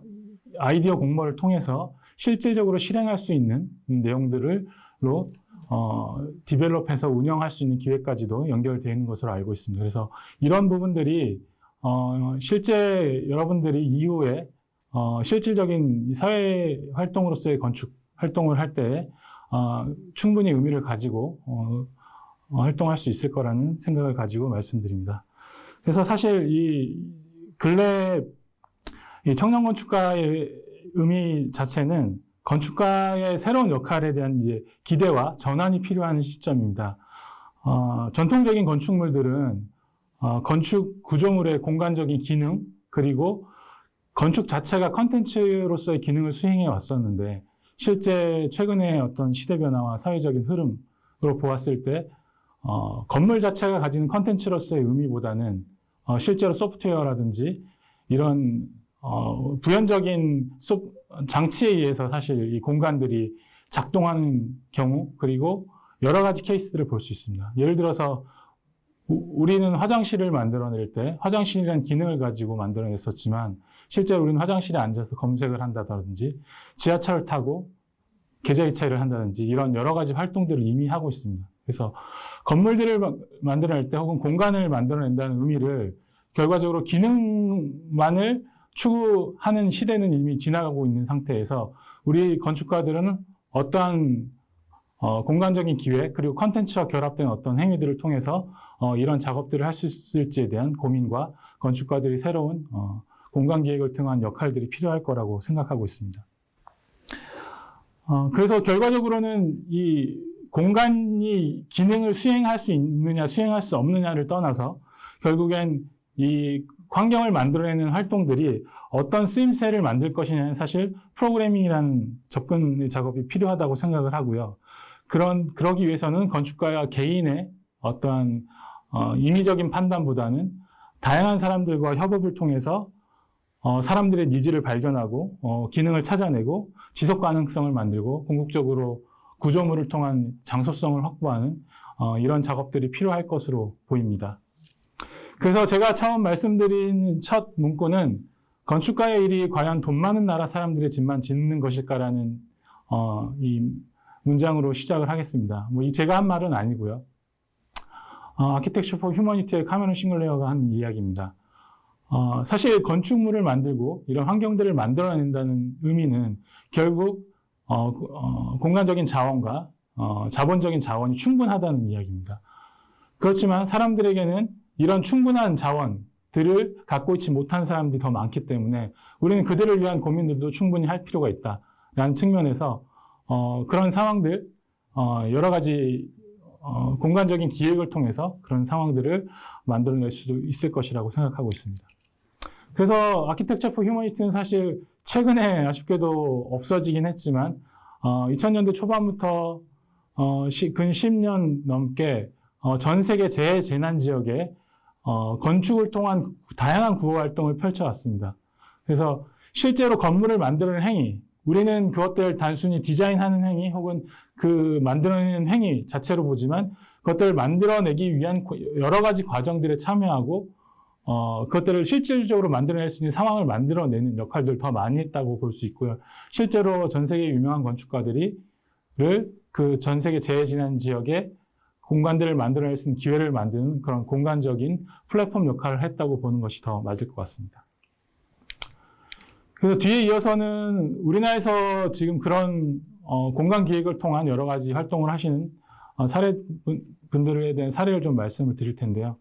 S5: 아이디어 공모를 통해서 실질적으로 실행할 수 있는 내용들로 어, 디벨롭해서 운영할 수 있는 기회까지도 연결되어 있는 것으로 알고 있습니다. 그래서 이런 부분들이 어, 실제 여러분들이 이후에 어, 실질적인 사회 활동으로서의 건축 활동을 할때 어, 충분히 의미를 가지고 어, 어, 활동할 수 있을 거라는 생각을 가지고 말씀드립니다. 그래서 사실 이 근래 이 청년 건축가의 의미 자체는 건축가의 새로운 역할에 대한 이제 기대와 전환이 필요한 시점입니다. 어, 전통적인 건축물들은 어, 건축 구조물의 공간적인 기능 그리고 건축 자체가 컨텐츠로서의 기능을 수행해 왔었는데 실제 최근의 어떤 시대 변화와 사회적인 흐름으로 보았을 때 어, 건물 자체가 가지는 컨텐츠로서의 의미보다는 어, 실제로 소프트웨어라든지 이런 어, 부연적인 소, 장치에 의해서 사실 이 공간들이 작동하는 경우 그리고 여러 가지 케이스들을 볼 수 있습니다. 예를 들어서 우- 우리는 화장실을 만들어낼 때 화장실이라는 기능을 가지고 만들어냈었지만 실제로 우리는 화장실에 앉아서 검색을 한다든지 지하철을 타고 계좌이체를 한다든지 이런 여러 가지 활동들을 이미 하고 있습니다. 그래서 건물들을 마- 만들어낼 때 혹은 공간을 만들어낸다는 의미를 결과적으로 기능만을 추구하는 시대는 이미 지나가고 있는 상태에서 우리 건축가들은 어떠한 어, 공간적인 기획 그리고 컨텐츠와 결합된 어떤 행위들을 통해서 어, 이런 작업들을 할 수 있을지에 대한 고민과 건축가들이 새로운 어, 공간 기획을 통한 역할들이 필요할 거라고 생각하고 있습니다. 어, 그래서 결과적으로는 이 공간이 기능을 수행할 수 있느냐, 수행할 수 없느냐를 떠나서 결국엔 이 환경을 만들어내는 활동들이 어떤 쓰임새를 만들 것이냐는 사실 프로그래밍이라는 접근의 작업이 필요하다고 생각을 하고요. 그런 그러기 위해서는 건축가와 개인의 어떠한 어, 임의적인 판단보다는 다양한 사람들과 협업을 통해서 어, 사람들의 needs를 발견하고 어, 기능을 찾아내고 지속 가능성을 만들고 궁극적으로 구조물을 통한 장소성을 확보하는 어, 이런 작업들이 필요할 것으로 보입니다. 그래서 제가 처음 말씀드린 첫 문구는 건축가의 일이 과연 돈 많은 나라 사람들의 집만 짓는 것일까라는 어, 이 문장으로 시작을 하겠습니다. 뭐 이 제가 한 말은 아니고요. 어, 아키텍처 포 휴머니티의 카메론 싱글레어가 한 이야기입니다. 어, 사실 건축물을 만들고 이런 환경들을 만들어낸다는 의미는 결국 어, 어, 공간적인 자원과 어, 자본적인 자원이 충분하다는 이야기입니다. 그렇지만 사람들에게는 이런 충분한 자원들을 갖고 있지 못한 사람들이 더 많기 때문에 우리는 그들을 위한 고민들도 충분히 할 필요가 있다라는 측면에서 어, 그런 상황들 어, 여러 가지 어, 공간적인 기획을 통해서 그런 상황들을 만들어낼 수도 있을 것이라고 생각하고 있습니다. 그래서 아키텍처 포 휴머니티는 사실 최근에 아쉽게도 없어지긴 했지만 어, 2000년대 초반부터 어, 시, 근 10년 넘게 어, 전 세계 재재난 지역에 어, 건축을 통한 다양한 구호 활동을 펼쳐왔습니다. 그래서 실제로 건물을 만드는 행위, 우리는 그것들을 단순히 디자인하는 행위 혹은 그 만들어내는 행위 자체로 보지만 그것들을 만들어내기 위한 여러 가지 과정들에 참여하고 어, 그것들을 실질적으로 만들어낼 수 있는 상황을 만들어내는 역할들을 더 많이 했다고 볼 수 있고요. 실제로 전 세계 유명한 건축가들이 그전 세계 재해진한 지역에 공간들을 만들어낼 수 있는 기회를 만드는 그런 공간적인 플랫폼 역할을 했다고 보는 것이 더 맞을 것 같습니다. 그래서 뒤에 이어서는 우리나라에서 지금 그런 어, 공간 기획을 통한 여러 가지 활동을 하시는 어, 사례 분들에 대한 사례를 좀 말씀을 드릴 텐데요.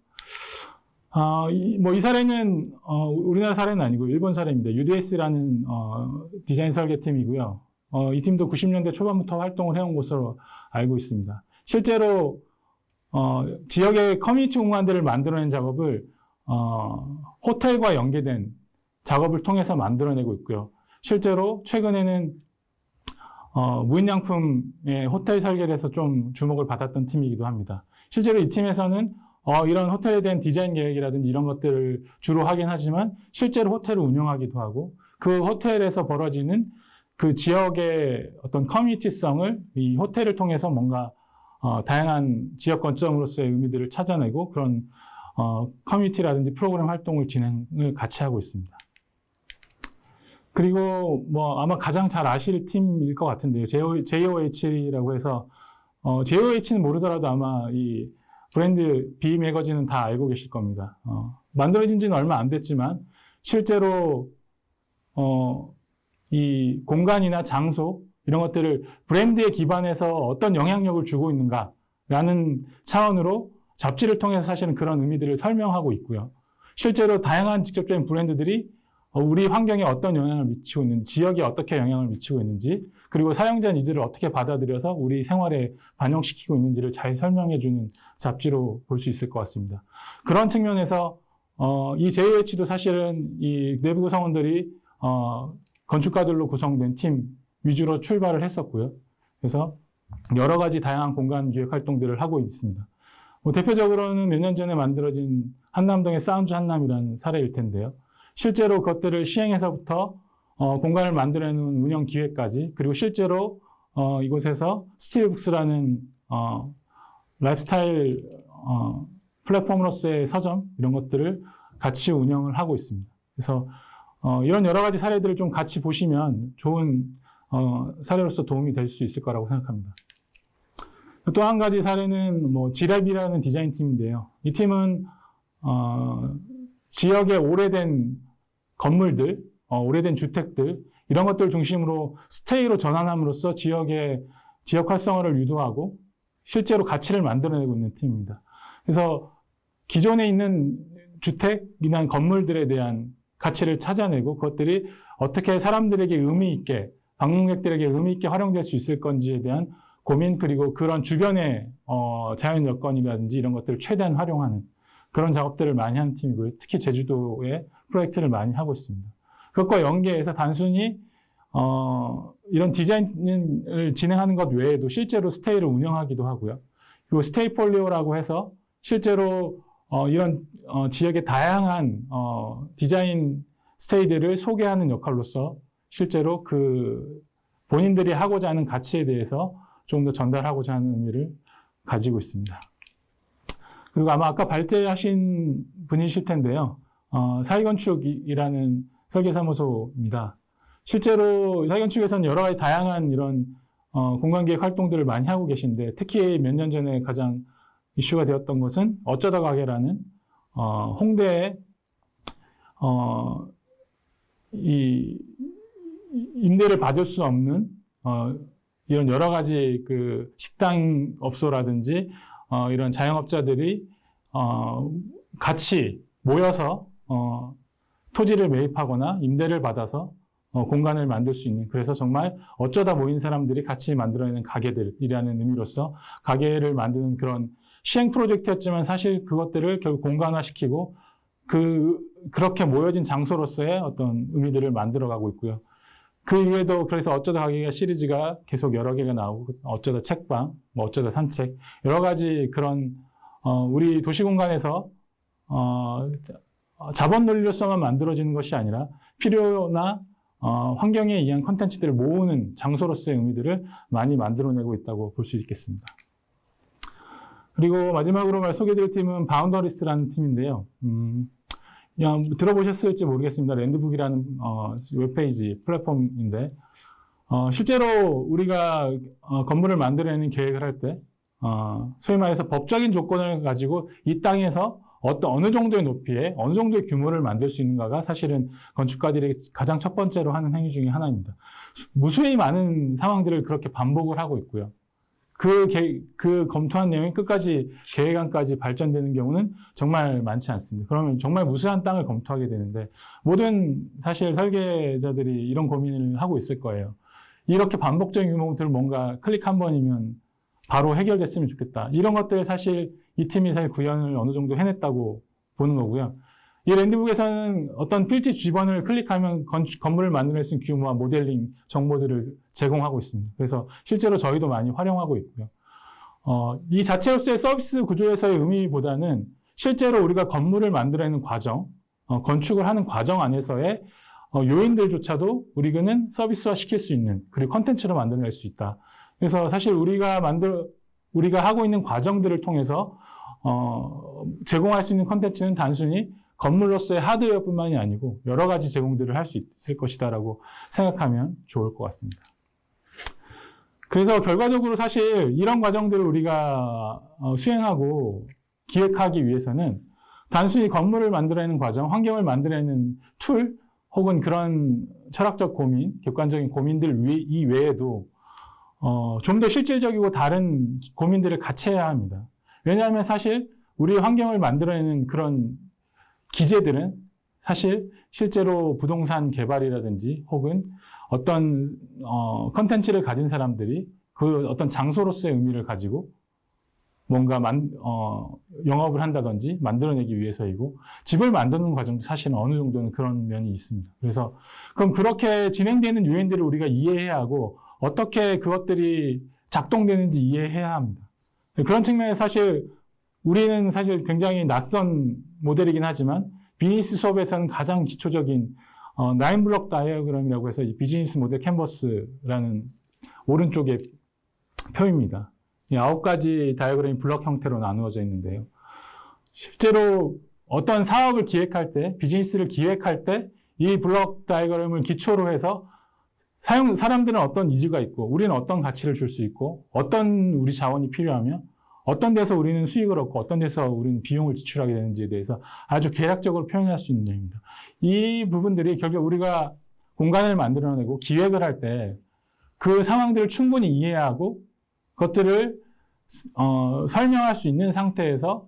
S5: 어, 이, 뭐, 이 사례는, 어, 우리나라 사례는 아니고, 일본 사례입니다. UDS라는, 어, 디자인 설계팀이고요. 어, 이 팀도 90년대 초반부터 활동을 해온 것으로 알고 있습니다. 실제로, 어, 지역의 커뮤니티 공간들을 만들어낸 작업을, 어, 호텔과 연계된 작업을 통해서 만들어내고 있고요. 실제로 최근에는, 어, 무인양품의 호텔 설계를 해서 좀 주목을 받았던 팀이기도 합니다. 실제로 이 팀에서는 어, 이런 호텔에 대한 디자인 계획이라든지 이런 것들을 주로 하긴 하지만 실제로 호텔을 운영하기도 하고 그 호텔에서 벌어지는 그 지역의 어떤 커뮤니티성을 이 호텔을 통해서 뭔가 어, 다양한 지역 관점으로서의 의미들을 찾아내고 그런 어, 커뮤니티라든지 프로그램 활동을 진행을 같이 하고 있습니다. 그리고 뭐 아마 가장 잘 아실 팀일 것 같은데요. JOH라고 해서 어, JOH는 모르더라도 아마 이 브랜드 B 매거진은 다 알고 계실 겁니다. 어, 만들어진 지는 얼마 안 됐지만 실제로 어, 이 공간이나 장소 이런 것들을 브랜드에 기반해서 어떤 영향력을 주고 있는가라는 차원으로 잡지를 통해서 사실은 그런 의미들을 설명하고 있고요. 실제로 다양한 직접적인 브랜드들이 어, 우리 환경에 어떤 영향을 미치고 있는지, 지역에 어떻게 영향을 미치고 있는지, 그리고 사용자 니들을 어떻게 받아들여서 우리 생활에 반영시키고 있는지를 잘 설명해주는 잡지로 볼 수 있을 것 같습니다. 그런 측면에서 어, 이 JOH도 사실은 이 내부 구성원들이 어, 건축가들로 구성된 팀 위주로 출발을 했었고요. 그래서 여러 가지 다양한 공간 기획 활동들을 하고 있습니다. 뭐 대표적으로는 몇 년 전에 만들어진 한남동의 사운드 한남이라는 사례일 텐데요. 실제로 그것들을 시행해서부터 어, 공간을 만들어내는 운영 기획까지 그리고 실제로 어, 이곳에서 스틸북스라는 어, 라이프스타일 어, 플랫폼으로서의 서점 이런 것들을 같이 운영을 하고 있습니다. 그래서 어, 이런 여러 가지 사례들을 좀 같이 보시면 좋은 어, 사례로서 도움이 될 수 있을 거라고 생각합니다. 또 한 가지 사례는 뭐 지랩이라는 디자인 팀인데요. 이 팀은 어, 지역의 오래된 건물들, 어, 오래된 주택들 이런 것들 중심으로 스테이로 전환함으로써 지역의 지역 활성화를 유도하고 실제로 가치를 만들어내고 있는 팀입니다. 그래서 기존에 있는 주택이나 건물들에 대한 가치를 찾아내고 그것들이 어떻게 사람들에게 의미 있게 방문객들에게 의미 있게 활용될 수 있을 건지에 대한 고민 그리고 그런 주변의 어, 자연 여건이라든지 이런 것들을 최대한 활용하는 그런 작업들을 많이 하는 팀이고요. 특히 제주도에 프로젝트를 많이 하고 있습니다. 그것과 연계해서 단순히 어, 이런 디자인을 진행하는 것 외에도 실제로 스테이를 운영하기도 하고요. 그리고 스테이 폴리오라고 해서 실제로 어, 이런 어, 지역의 다양한 어, 디자인 스테이들을 소개하는 역할로서 실제로 그 본인들이 하고자 하는 가치에 대해서 좀 더 전달하고자 하는 의미를 가지고 있습니다. 그리고 아마 아까 발제하신 분이실 텐데요. 어, 사회건축이라는 설계사무소입니다. 실제로 사회건축에서는 여러 가지 다양한 이런 어, 공간계획 활동들을 많이 하고 계신데 특히 몇 년 전에 가장 이슈가 되었던 것은 어쩌다 가게라는 어, 홍대에 어, 이 임대를 받을 수 없는 어, 이런 여러 가지 그 식당 업소라든지 어, 이런 자영업자들이 어, 같이 모여서 어, 토지를 매입하거나 임대를 받아서 어, 공간을 만들 수 있는 그래서 정말 어쩌다 모인 사람들이 같이 만들어내는 가게들이라는 의미로서 가게를 만드는 그런 시행 프로젝트였지만 사실 그것들을 결국 공간화시키고 그 그렇게 모여진 장소로서의 어떤 의미들을 만들어가고 있고요. 그 이외에도 그래서 어쩌다 가게가 시리즈가 계속 여러 개가 나오고 어쩌다 책방, 뭐 어쩌다 산책 여러 가지 그런 어, 우리 도시 공간에서 어, 자본 논리로서만 만들어지는 것이 아니라 필요나 어, 환경에 의한 컨텐츠들을 모으는 장소로서의 의미들을 많이 만들어내고 있다고 볼 수 있겠습니다. 그리고 마지막으로 말 소개드릴 팀은 Boundaries라는 팀인데요. 음, 그냥 들어보셨을지 모르겠습니다. Landbook이라는 어, 웹페이지 플랫폼인데 어, 실제로 우리가 어, 건물을 만들어내는 계획을 할때 어, 소위 말해서 법적인 조건을 가지고 이 땅에서 어떤 어느 정도의 높이에 어느 정도의 규모를 만들 수 있는가가 사실은 건축가들이 가장 첫 번째로 하는 행위 중에 하나입니다. 무수히 많은 상황들을 그렇게 반복을 하고 있고요. 그, 계, 그 검토한 내용이 끝까지 계획안까지 발전되는 경우는 정말 많지 않습니다. 그러면 정말 무수한 땅을 검토하게 되는데 모든 사실 설계자들이 이런 고민을 하고 있을 거예요. 이렇게 반복적인 규모들을 뭔가 클릭 한 번이면 바로 해결됐으면 좋겠다. 이런 것들 사실 이 팀이 사실 구현을 어느 정도 해냈다고 보는 거고요. 이 랜드북에서는 어떤 필지 주변을 클릭하면 건축, 건물을 만들어낼 수 있는 규모와 모델링 정보들을 제공하고 있습니다. 그래서 실제로 저희도 많이 활용하고 있고요. 어, 이 자체로서의 서비스 구조에서의 의미보다는 실제로 우리가 건물을 만들어내는 과정, 어, 건축을 하는 과정 안에서의 어, 요인들조차도 우리는 서비스화 시킬 수 있는 그리고 컨텐츠로 만들어낼 수 있다. 그래서 사실 우리가 만들 우리가 하고 있는 과정들을 통해서 어, 제공할 수 있는 컨텐츠는 단순히 건물로서의 하드웨어뿐만이 아니고 여러 가지 제공들을 할 수 있을 것이다라고 생각하면 좋을 것 같습니다. 그래서 결과적으로 사실 이런 과정들을 우리가 어, 수행하고 기획하기 위해서는 단순히 건물을 만들어내는 과정, 환경을 만들어내는 툴 혹은 그런 철학적 고민, 객관적인 고민들 이외에도 어, 좀 더 실질적이고 다른 고민들을 같이 해야 합니다. 왜냐하면 사실 우리 환경을 만들어내는 그런 기재들은 사실 실제로 부동산 개발이라든지 혹은 어떤 어, 컨텐츠를 가진 사람들이 그 어떤 장소로서의 의미를 가지고 뭔가 만, 어, 영업을 한다든지 만들어내기 위해서이고 집을 만드는 과정도 사실은 어느 정도는 그런 면이 있습니다. 그래서 그럼 그렇게 진행되는 요인들을 우리가 이해해야 하고 어떻게 그것들이 작동되는지 이해해야 합니다. 그런 측면에서 사실 우리는 사실 굉장히 낯선 모델이긴 하지만 비즈니스 수업에서는 가장 기초적인 어, nine block diagram이라고 해서 이 business model canvas라는 오른쪽의 표입니다. 이 아홉 가지 다이어그램이 블럭 형태로 나누어져 있는데요. 실제로 어떤 사업을 기획할 때, 비즈니스를 기획할 때 이 블럭 다이어그램을 기초로 해서 사용, 사람들은 어떤 needs가 있고, 우리는 어떤 가치를 줄 수 있고, 어떤 우리 자원이 필요하며, 어떤 데서 우리는 수익을 얻고, 어떤 데서 우리는 비용을 지출하게 되는지에 대해서 아주 계략적으로 표현할 수 있는 내용입니다. 이 부분들이 결국 우리가 공간을 만들어내고 기획을 할 때 그 상황들을 충분히 이해하고, 그것들을 어, 설명할 수 있는 상태에서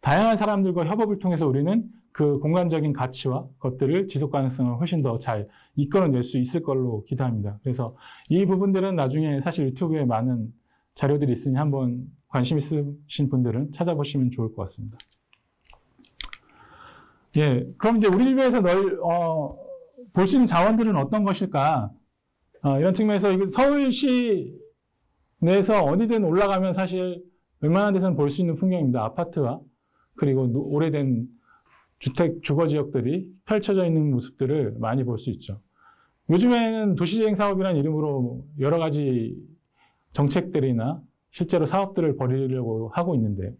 S5: 다양한 사람들과 협업을 통해서 우리는 그 공간적인 가치와 것들을 지속 가능성을 훨씬 더 잘 이끌어낼 수 있을 걸로 기대합니다. 그래서 이 부분들은 나중에 사실 유튜브에 많은 자료들이 있으니 한번 관심 있으신 분들은 찾아보시면 좋을 것 같습니다. 예, 그럼 이제 우리 주변에서 널, 어, 볼 수 있는 자원들은 어떤 것일까? 어, 이런 측면에서 서울시 내에서 어디든 올라가면 사실 웬만한 데서는 볼 수 있는 풍경입니다. 아파트와 그리고 노- 오래된 주택 주거 지역들이 펼쳐져 있는 모습들을 많이 볼 수 있죠. 요즘에는 도시재생 사업이라는 이름으로 여러 가지 정책들이나 실제로 사업들을 벌이려고 하고 있는데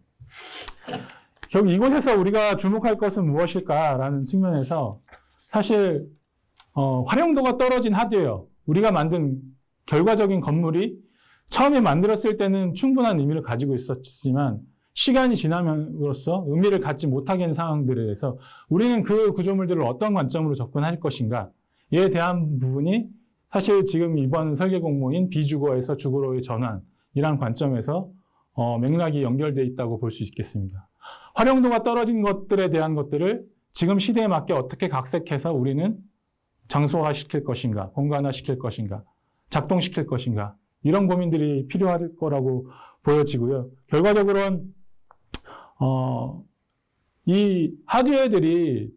S5: 결국 이곳에서 우리가 주목할 것은 무엇일까라는 측면에서 사실 어, 활용도가 떨어진 하드웨어, 우리가 만든 결과적인 건물이 처음에 만들었을 때는 충분한 의미를 가지고 있었지만 시간이 지남으로써 의미를 갖지 못하게 한 상황들에 대해서 우리는 그 구조물들을 어떤 관점으로 접근할 것인가에 대한 부분이 사실 지금 이번 설계 공모인 비주거에서 주거로의 전환이란 관점에서 어, 맥락이 연결되어 있다고 볼 수 있겠습니다. 활용도가 떨어진 것들에 대한 것들을 지금 시대에 맞게 어떻게 각색해서 우리는 장소화 시킬 것인가, 공간화 시킬 것인가, 작동시킬 것인가, 이런 고민들이 필요할 거라고 보여지고요. 결과적으로는, 어, 이 하드웨어들이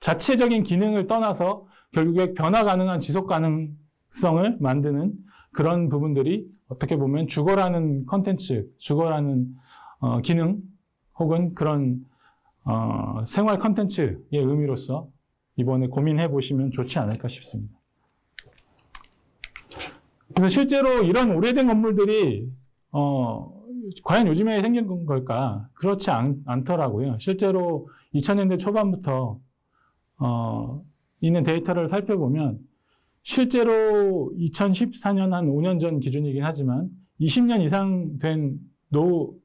S5: 자체적인 기능을 떠나서 결국에 변화 가능한 지속 가능성을 만드는 그런 부분들이 어떻게 보면 주거라는 컨텐츠, 주거라는 어, 기능 혹은 그런 어, 생활 컨텐츠의 의미로서 이번에 고민해 보시면 좋지 않을까 싶습니다. 그래서 실제로 이런 오래된 건물들이 어, 과연 요즘에 생긴 걸까? 그렇지 않, 않더라고요. 실제로 2000년대 초반부터 어, 있는 데이터를 살펴보면 실제로 2014년 한 5년 전 기준이긴 하지만 20년 이상 된 노후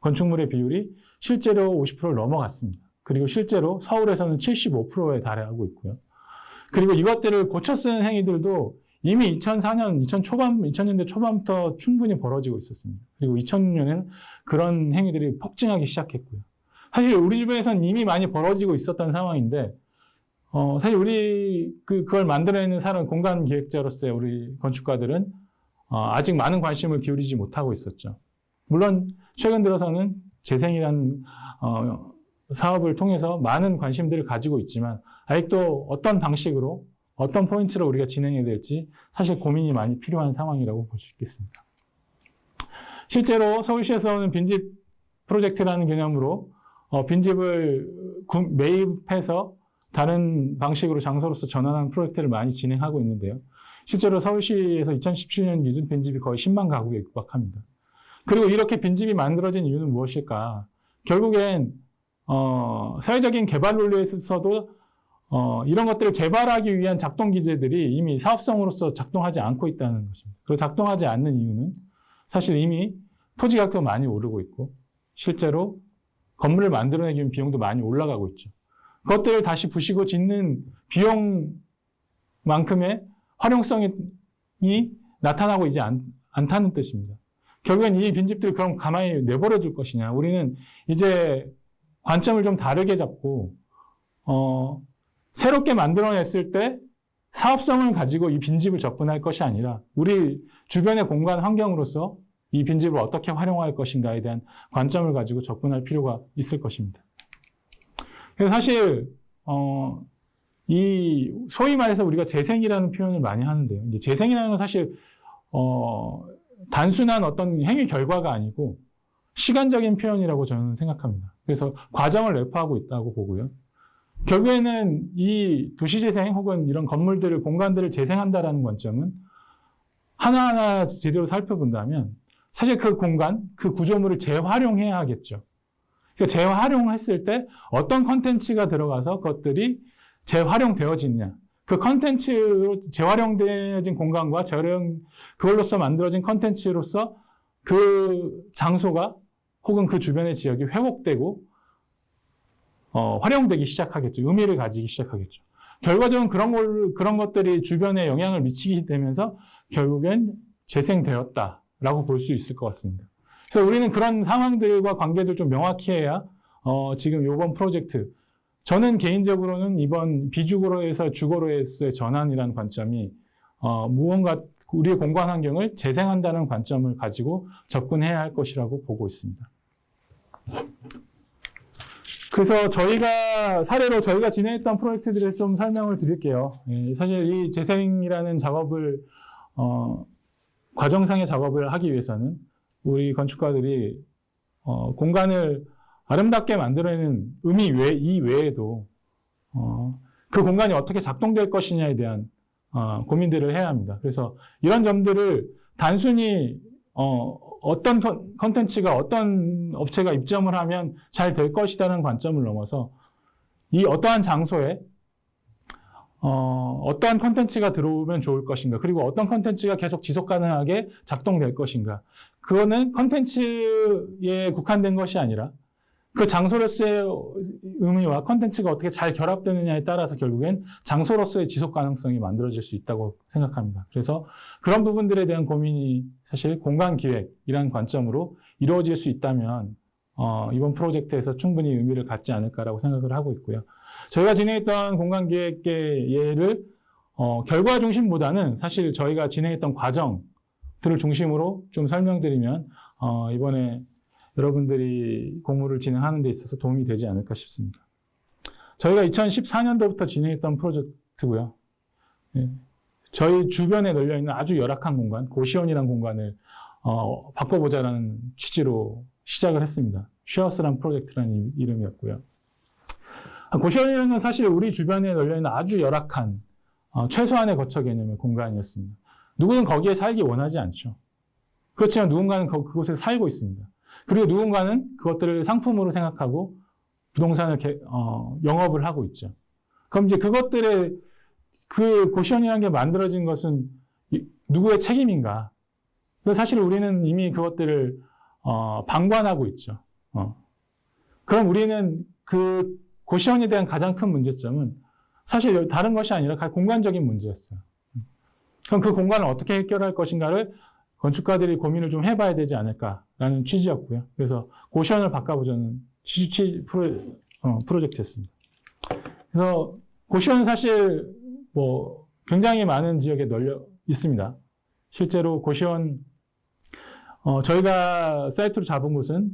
S5: 건축물의 비율이 실제로 50%를 넘어갔습니다. 그리고 실제로 서울에서는 75%에 달하고 있고요. 그리고 이것들을 고쳐 쓰는 행위들도 이미 2004년, 2000 초반, 2000년대 초반부터 충분히 벌어지고 있었습니다. 그리고 2000년에는 그런 행위들이 폭증하기 시작했고요. 사실 우리 주변에서는 이미 많이 벌어지고 있었던 상황인데, 어, 사실 우리 그, 그걸 만들어내는 사람, 공간 기획자로서의 우리 건축가들은 어, 아직 많은 관심을 기울이지 못하고 있었죠. 물론 최근 들어서는 재생이라는 어, 사업을 통해서 많은 관심들을 가지고 있지만 아직도 어떤 방식으로 어떤 포인트로 우리가 진행해야 될지 사실 고민이 많이 필요한 상황이라고 볼 수 있겠습니다. 실제로 서울시에서는 빈집 프로젝트라는 개념으로 어, 빈집을 구- 매입해서 다른 방식으로 장소로서 전환하는 프로젝트를 많이 진행하고 있는데요. 실제로 서울시에서 2017년 기준 빈집이 거의 10만 가구에 육박합니다. 그리고 이렇게 빈집이 만들어진 이유는 무엇일까? 결국엔 어, 사회적인 개발 논리에 있어서도 어, 이런 것들을 개발하기 위한 작동 기제들이 이미 사업성으로서 작동하지 않고 있다는 것입니다. 그리고 작동하지 않는 이유는 사실 이미 토지 가격도 많이 오르고 있고 실제로 건물을 만들어내기 위한 비용도 많이 올라가고 있죠. 그것들을 다시 부시고 짓는 비용만큼의 활용성이 나타나고 있지 않, 않다는 뜻입니다. 결국엔 이 빈집들 그럼 가만히 내버려 둘 것이냐. 우리는 이제 관점을 좀 다르게 잡고, 어, 새롭게 만들어냈을 때 사업성을 가지고 이 빈집을 접근할 것이 아니라 우리 주변의 공간 환경으로서 이 빈집을 어떻게 활용할 것인가에 대한 관점을 가지고 접근할 필요가 있을 것입니다. 그래서 사실, 어, 이 소위 말해서 우리가 재생이라는 표현을 많이 하는데요. 이제 재생이라는 건 사실, 어, 단순한 어떤 행위 결과가 아니고 시간적인 표현이라고 저는 생각합니다. 그래서 과정을 내포하고 있다고 보고요. 결국에는 이 도시재생 혹은 이런 건물들을, 공간들을 재생한다라는 관점은 하나하나 제대로 살펴본다면 사실 그 공간, 그 구조물을 재활용해야 하겠죠. 그러니까 재활용했을 때 어떤 컨텐츠가 들어가서 그것들이 재활용되어지느냐. 그 컨텐츠로 재활용되어진 공간과 재활용, 그걸로서 만들어진 컨텐츠로서 그 장소가 혹은 그 주변의 지역이 회복되고 어, 활용되기 시작하겠죠. 의미를 가지기 시작하겠죠. 결과적으로 그런 걸, 그런 것들이 주변에 영향을 미치게 되면서 결국엔 재생되었다라고 볼 수 있을 것 같습니다. 그래서 우리는 그런 상황들과 관계들 좀 명확히 해야 어, 지금 이번 프로젝트 저는 개인적으로는 이번 비주거로에서 주거로에서의 전환이라는 관점이 어, 무언가 우리의 공간 환경을 재생한다는 관점을 가지고 접근해야 할 것이라고 보고 있습니다. 그래서 저희가 사례로 저희가 진행했던 프로젝트들을 좀 설명을 드릴게요. 예, 사실 이 재생이라는 작업을 어, 과정상의 작업을 하기 위해서는 우리 건축가들이 어, 공간을 아름답게 만들어내는 의미 외, 이 외에도 어, 그 공간이 어떻게 작동될 것이냐에 대한 어, 고민들을 해야 합니다. 그래서 이런 점들을 단순히 어, 어떤 컨- 컨텐츠가 어떤 업체가 입점을 하면 잘 될 것이라는 관점을 넘어서 이 어떠한 장소에 어, 어떠한 컨텐츠가 들어오면 좋을 것인가 그리고 어떤 컨텐츠가 계속 지속 가능하게 작동될 것인가. 그거는 컨텐츠에 국한된 것이 아니라 그 장소로서의 의미와 컨텐츠가 어떻게 잘 결합되느냐에 따라서 결국엔 장소로서의 지속 가능성이 만들어질 수 있다고 생각합니다. 그래서 그런 부분들에 대한 고민이 사실 공간 기획이라는 관점으로 이루어질 수 있다면 어, 이번 프로젝트에서 충분히 의미를 갖지 않을까라고 생각을 하고 있고요. 저희가 진행했던 공간 기획의 예를 어, 결과 중심보다는 사실 저희가 진행했던 과정들을 중심으로 좀 설명드리면 어, 이번에 여러분들이 공모를 진행하는 데 있어서 도움이 되지 않을까 싶습니다. 저희가 2014년도부터 진행했던 프로젝트고요. 예, 저희 주변에 널려 있는 아주 열악한 공간, 고시원이라는 공간을 어, 바꿔보자라는 취지로 시작을 했습니다. 쉐어스란 프로젝트라는 이- 이름이었고요. 아, 고시원이라는 건 사실 우리 주변에 널려 있는 아주 열악한 어, 최소한의 거처 개념의 공간이었습니다. 누구는 거기에 살기 원하지 않죠. 그렇지만 누군가는 거- 그곳에서 살고 있습니다. 그리고 누군가는 그것들을 상품으로 생각하고 부동산을 개- 어, 영업을 하고 있죠. 그럼 이제 그것들의 그 고시원이라는 게 만들어진 것은 이- 누구의 책임인가? 사실 우리는 이미 그것들을 어, 방관하고 있죠. 어. 그럼 우리는 그 고시원에 대한 가장 큰 문제점은 사실 다른 것이 아니라 공간적인 문제였어요. 그럼 그 공간을 어떻게 해결할 것인가를 건축가들이 고민을 좀 해봐야 되지 않을까라는 취지였고요. 그래서 고시원을 바꿔보자는 취지, 프로, 어, 프로젝트였습니다. 그래서 고시원은 사실 뭐 굉장히 많은 지역에 널려 있습니다. 실제로 고시원 어, 저희가 사이트로 잡은 곳은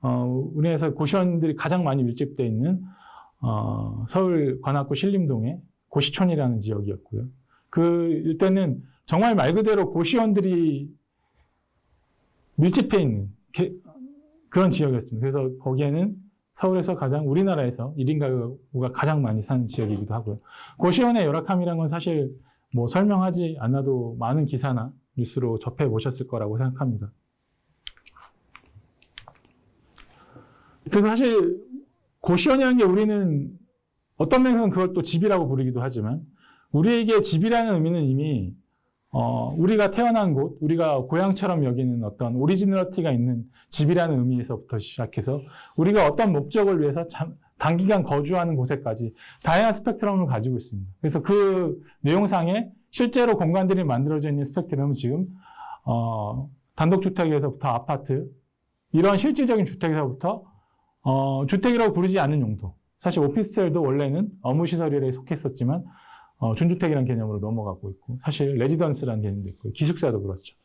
S5: 어, 우리나라에서 고시원들이 가장 많이 밀집되어 있는 어, 서울 관악구 신림동의 고시촌이라는 지역이었고요. 그 일대는 정말 말 그대로 고시원들이 밀집해 있는 게- 그런 지역이었습니다. 그래서 거기에는 서울에서 가장 우리나라에서 1인 가구가 가장 많이 사는 지역이기도 하고요. 고시원의 열악함이란 건 사실 뭐 설명하지 않아도 많은 기사나 뉴스로 접해 보셨을 거라고 생각합니다. 그래서 사실 고시원이라는 게 우리는 어떤 면에서는 그걸 또 집이라고 부르기도 하지만 우리에게 집이라는 의미는 이미 어, 우리가 태어난 곳, 우리가 고향처럼 여기는 어떤 오리지널티가 있는 집이라는 의미에서부터 시작해서 우리가 어떤 목적을 위해서 참, 단기간 거주하는 곳에까지 다양한 스펙트럼을 가지고 있습니다. 그래서 그 내용상에 실제로 공간들이 만들어져 있는 스펙트럼은 지금 어, 단독주택에서부터 아파트 이런 실질적인 주택에서부터 어, 주택이라고 부르지 않는 용도. 사실 오피스텔도 원래는 업무시설에 속했었지만 어, 준주택이라는 개념으로 넘어가고 있고 사실 레지던스라는 개념도 있고 기숙사도 그렇죠.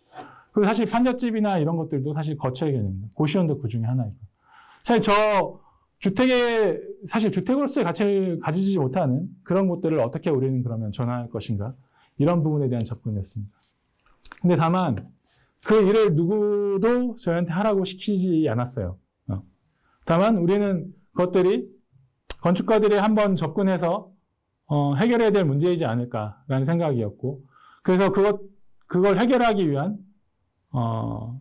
S5: 그리고 사실 판잣집이나 이런 것들도 사실 거처의 개념입니다. 고시원도 그 중에 하나이고. 사실 저 주택의 사실 주택으로서의 가치를 가지지 못하는 그런 곳들을 어떻게 우리는 그러면 전환할 것인가 이런 부분에 대한 접근이었습니다. 근데 다만 그 일을 누구도 저희한테 하라고 시키지 않았어요. 어. 다만 우리는 그것들이 건축가들이 한번 접근해서 어, 해결해야 될 문제이지 않을까라는 생각이었고, 그래서 그것, 그걸 해결하기 위한, 어,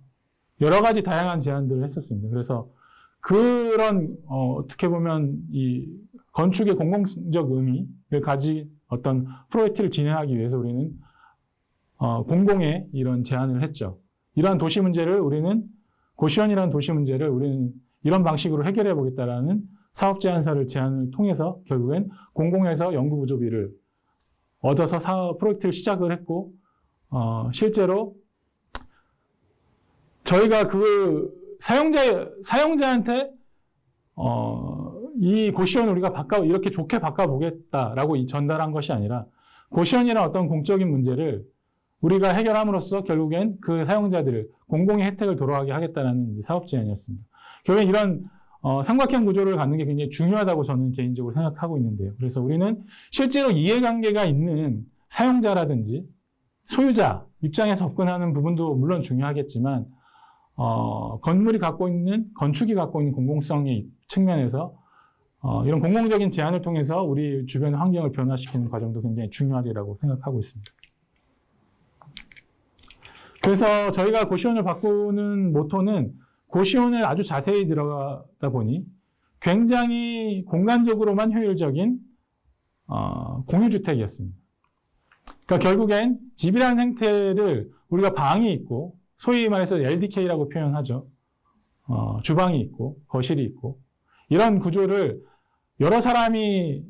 S5: 여러 가지 다양한 제안들을 했었습니다. 그래서 그런, 어, 어떻게 보면 이 건축의 공공적 의미를 가진 어떤 프로젝트를 진행하기 위해서 우리는, 어, 공공의 이런 제안을 했죠. 이러한 도시 문제를 우리는, 고시원이라는 도시 문제를 우리는 이런 방식으로 해결해 보겠다라는 사업 제안서를 제안을 통해서 결국엔 공공에서 연구 부조비를 얻어서 사업 프로젝트를 시작을 했고 어, 실제로 저희가 그 사용자 사용자한테 어, 이 고시원 우리가 바꿔 이렇게 좋게 바꿔 보겠다라고 전달한 것이 아니라 고시원이란 어떤 공적인 문제를 우리가 해결함으로써 결국엔 그 사용자들을 공공의 혜택을 돌아가게 하겠다는 사업 제안이었습니다. 결국엔 이런 어, 삼각형 구조를 갖는 게 굉장히 중요하다고 저는 개인적으로 생각하고 있는데요. 그래서 우리는 실제로 이해관계가 있는 사용자라든지 소유자 입장에서 접근하는 부분도 물론 중요하겠지만 어, 건물이 갖고 있는 건축이 갖고 있는 공공성의 측면에서 어, 이런 공공적인 제안을 통해서 우리 주변 환경을 변화시키는 과정도 굉장히 중요하리라고 생각하고 있습니다. 그래서 저희가 고시원을 바꾸는 모토는 고시원을 아주 자세히 들어가다 보니 굉장히 공간적으로만 효율적인 어, 공유주택이었습니다. 그러니까 결국엔 집이라는 행태를 우리가 방이 있고 소위 말해서 LDK라고 표현하죠. 어, 주방이 있고 거실이 있고 이런 구조를 여러 사람이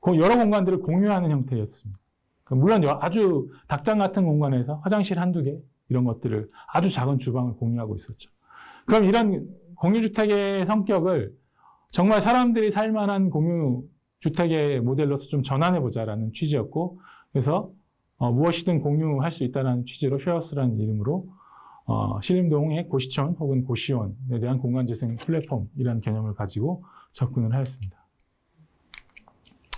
S5: 고- 여러 공간들을 공유하는 형태였습니다. 그러니까 물론 여- 아주 닭장 같은 공간에서 화장실 한두 개 이런 것들을 아주 작은 주방을 공유하고 있었죠. 그럼 이런 공유주택의 성격을 정말 사람들이 살만한 공유주택의 모델로서 좀 전환해보자라는 취지였고, 그래서 어, 무엇이든 공유할 수 있다는 취지로 쉐어스라는 이름으로 어, 신림동의 고시촌 혹은 고시원에 대한 공간재생 플랫폼이라는 개념을 가지고 접근을 하였습니다.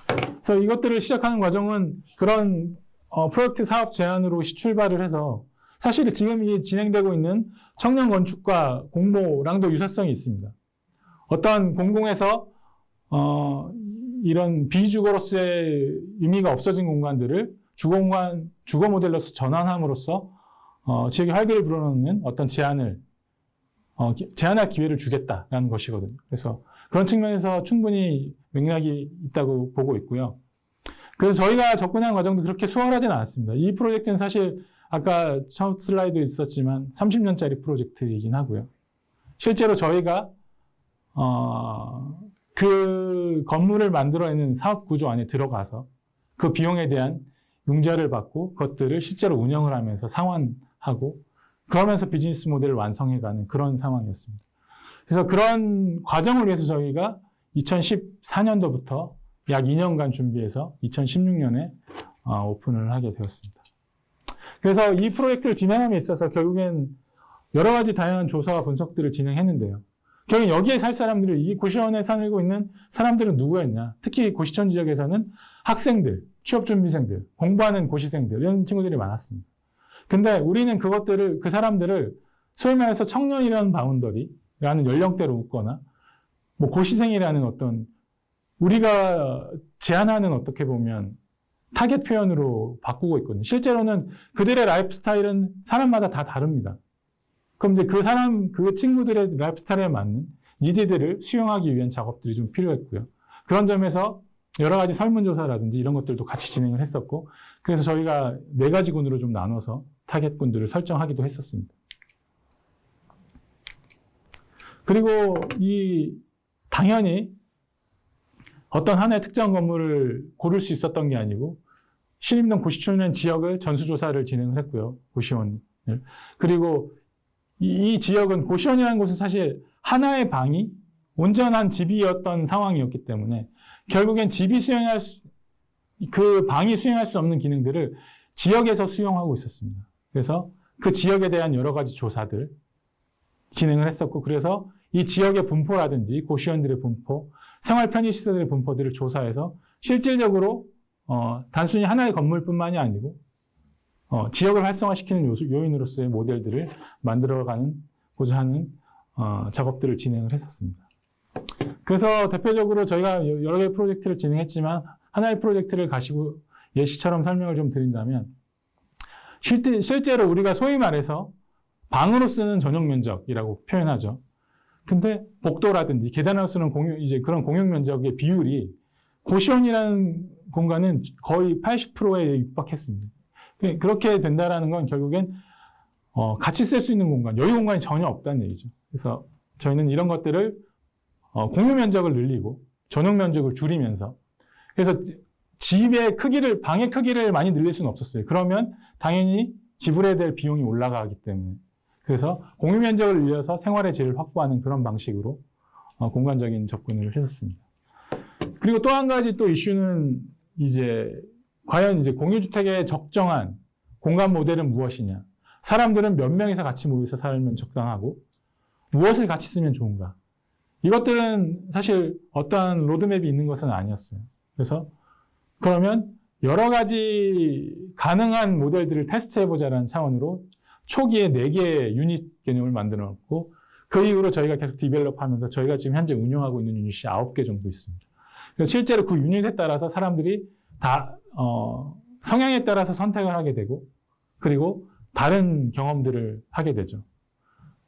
S5: 그래서 이것들을 시작하는 과정은 그런 어, 프로젝트 사업 제안으로 시- 출발을 해서 사실 지금 이 진행되고 있는 청년 건축과 공모랑도 유사성이 있습니다. 어떤 공공에서 어, 이런 비주거로서의 의미가 없어진 공간들을 주거 공간, 주거 모델로서 전환함으로써 어, 지역의 활기를 불어넣는 어떤 제안을 어, 기- 제안할 기회를 주겠다라는 것이거든요. 그래서 그런 측면에서 충분히 맥락이 있다고 보고 있고요. 그래서 저희가 접근한 과정도 그렇게 수월하진 않았습니다. 이 프로젝트는 사실 아까 첫 슬라이드 있었지만 30년짜리 프로젝트이긴 하고요. 실제로 저희가 어, 그 건물을 만들어내는 사업 구조 안에 들어가서 그 비용에 대한 융자를 받고 그것들을 실제로 운영을 하면서 상환하고 그러면서 비즈니스 모델을 완성해가는 그런 상황이었습니다. 그래서 그런 과정을 위해서 저희가 2014년도부터 약 2년간 준비해서 2016년에 어, 오픈을 하게 되었습니다. 그래서 이 프로젝트를 진행함에 있어서 결국엔 여러 가지 다양한 조사와 분석들을 진행했는데요. 결국 여기에 살 사람들이 이 고시원에 살고 있는 사람들은 누구였냐? 특히 고시촌 지역에서는 학생들, 취업준비생들, 공부하는 고시생들 이런 친구들이 많았습니다. 근데 우리는 그것들을 그 사람들을 소위 말해서 청년이라는 boundary라는 연령대로 묶거나 뭐 고시생이라는 어떤 우리가 제안하는 어떻게 보면 타겟 표현으로 바꾸고 있거든요. 실제로는 그들의 라이프 스타일은 사람마다 다 다릅니다. 그럼 이제 그 사람, 그 친구들의 라이프 스타일에 맞는 needs들을 수용하기 위한 작업들이 좀 필요했고요. 그런 점에서 여러 가지 설문조사라든지 이런 것들도 같이 진행을 했었고, 그래서 저희가 네 가지 군으로 좀 나눠서 타겟군들을 설정하기도 했었습니다. 그리고 이, 당연히 어떤 하나의 특정 건물을 고를 수 있었던 게 아니고, 신림동 고시촌이라는 지역을 전수조사를 진행을 했고요. 고시원을. 그리고 이, 이 지역은 고시원이라는 곳은 사실 하나의 방이 온전한 집이었던 상황이었기 때문에 결국엔 집이 수행할 수, 그 방이 수행할 수 없는 기능들을 지역에서 수용하고 있었습니다. 그래서 그 지역에 대한 여러 가지 조사들 진행을 했었고 그래서 이 지역의 분포라든지 고시원들의 분포, 생활 편의 시설들의 분포들을 조사해서 실질적으로 어, 단순히 하나의 건물뿐만이 아니고 어, 지역을 활성화시키는 요소, 요인으로서의 모델들을 만들어가는 고자 하는 어, 작업들을 진행을 했었습니다. 그래서 대표적으로 저희가 여러 개의 프로젝트를 진행했지만 하나의 프로젝트를 가시고 예시처럼 설명을 좀 드린다면 실제, 실제로 우리가 소위 말해서 방으로 쓰는 전용 면적이라고 표현하죠. 근데 복도라든지 계단으로 쓰는 공유, 이제 그런 공용 면적의 비율이 고시원이라는 공간은 거의 80%에 육박했습니다. 그렇게 된다라는 건 결국엔 어, 같이 쓸 수 있는 공간, 여유 공간이 전혀 없다는 얘기죠. 그래서 저희는 이런 것들을 어, 공유 면적을 늘리고 전용 면적을 줄이면서 그래서 집의 크기를 방의 크기를 많이 늘릴 수는 없었어요. 그러면 당연히 지불해야 될 비용이 올라가기 때문에 그래서 공유 면적을 늘려서 생활의 질을 확보하는 그런 방식으로 어, 공간적인 접근을 했었습니다. 그리고 또 한 가지 또 이슈는 이제 과연 이제 공유주택의 적정한 공간 모델은 무엇이냐? 사람들은 몇 명이서 같이 모여서 살면 적당하고 무엇을 같이 쓰면 좋은가? 이것들은 사실 어떠한 로드맵이 있는 것은 아니었어요. 그래서 그러면 여러 가지 가능한 모델들을 테스트해보자라는 차원으로 초기에 4개의 유닛 개념을 만들어 놓고 그 이후로 저희가 계속 develop 하면서 저희가 지금 현재 운영하고 있는 유닛이 9개 정도 있습니다. 실제로 그 유닛에 따라서 사람들이 다, 어, 성향에 따라서 선택을 하게 되고 그리고 다른 경험들을 하게 되죠.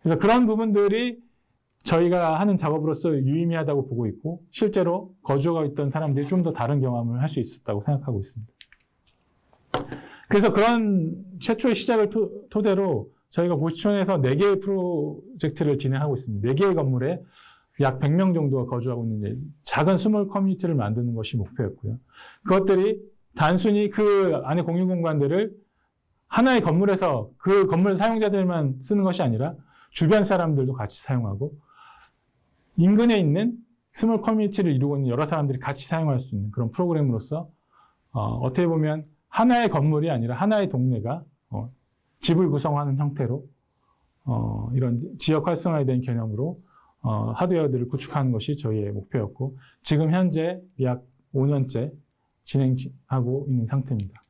S5: 그래서 그런 부분들이 저희가 하는 작업으로서 유의미하다고 보고 있고 실제로 거주하고 있던 사람들이 좀 더 다른 경험을 할 수 있었다고 생각하고 있습니다. 그래서 그런 최초의 시작을 토, 토대로 저희가 고시촌에서 4개의 프로젝트를 진행하고 있습니다. 4개의 건물에 약 100명 정도가 거주하고 있는 작은 small community를 만드는 것이 목표였고요. 그것들이 단순히 그 안에 공유 공간들을 하나의 건물에서 그 건물 사용자들만 쓰는 것이 아니라 주변 사람들도 같이 사용하고 인근에 있는 small community를 이루고 있는 여러 사람들이 같이 사용할 수 있는 그런 프로그램으로서 어, 떻게 보면 하나의 건물이 아니라 하나의 동네가 어, 집을 구성하는 형태로 어, 이런 지역 활성화에 대한 개념으로 어, 하드웨어들을 구축하는 것이 저희의 목표였고 지금 현재 약 5년째 진행하고 있는 상태입니다.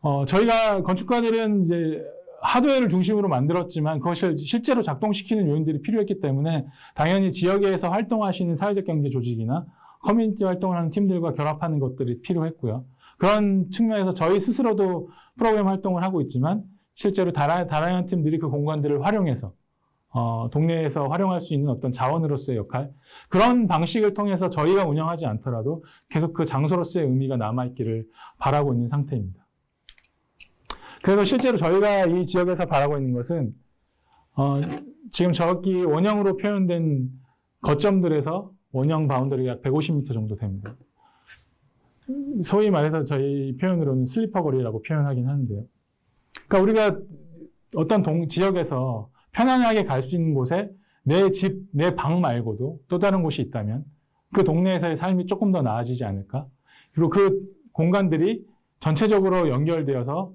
S5: 어, 저희가 건축가들은 이제 하드웨어를 중심으로 만들었지만 그것을 실제로 작동시키는 요인들이 필요했기 때문에 당연히 지역에서 활동하시는 사회적 경제 조직이나 커뮤니티 활동을 하는 팀들과 결합하는 것들이 필요했고요. 그런 측면에서 저희 스스로도 프로그램 활동을 하고 있지만 실제로 다라, 다양한 팀들이 그 공간들을 활용해서 어, 동네에서 활용할 수 있는 어떤 자원으로서의 역할 그런 방식을 통해서 저희가 운영하지 않더라도 계속 그 장소로서의 의미가 남아있기를 바라고 있는 상태입니다. 그래서 실제로 저희가 이 지역에서 바라고 있는 것은 어, 지금 저기 원형으로 표현된 거점들에서 원형 바운더리가 약 150m 정도 됩니다. 소위 말해서 저희 표현으로는 슬리퍼 거리라고 표현하긴 하는데요. 그러니까 우리가 어떤 동, 지역에서 편안하게 갈 수 있는 곳에 내 집, 내 방 말고도 또 다른 곳이 있다면 그 동네에서의 삶이 조금 더 나아지지 않을까? 그리고 그 공간들이 전체적으로 연결되어서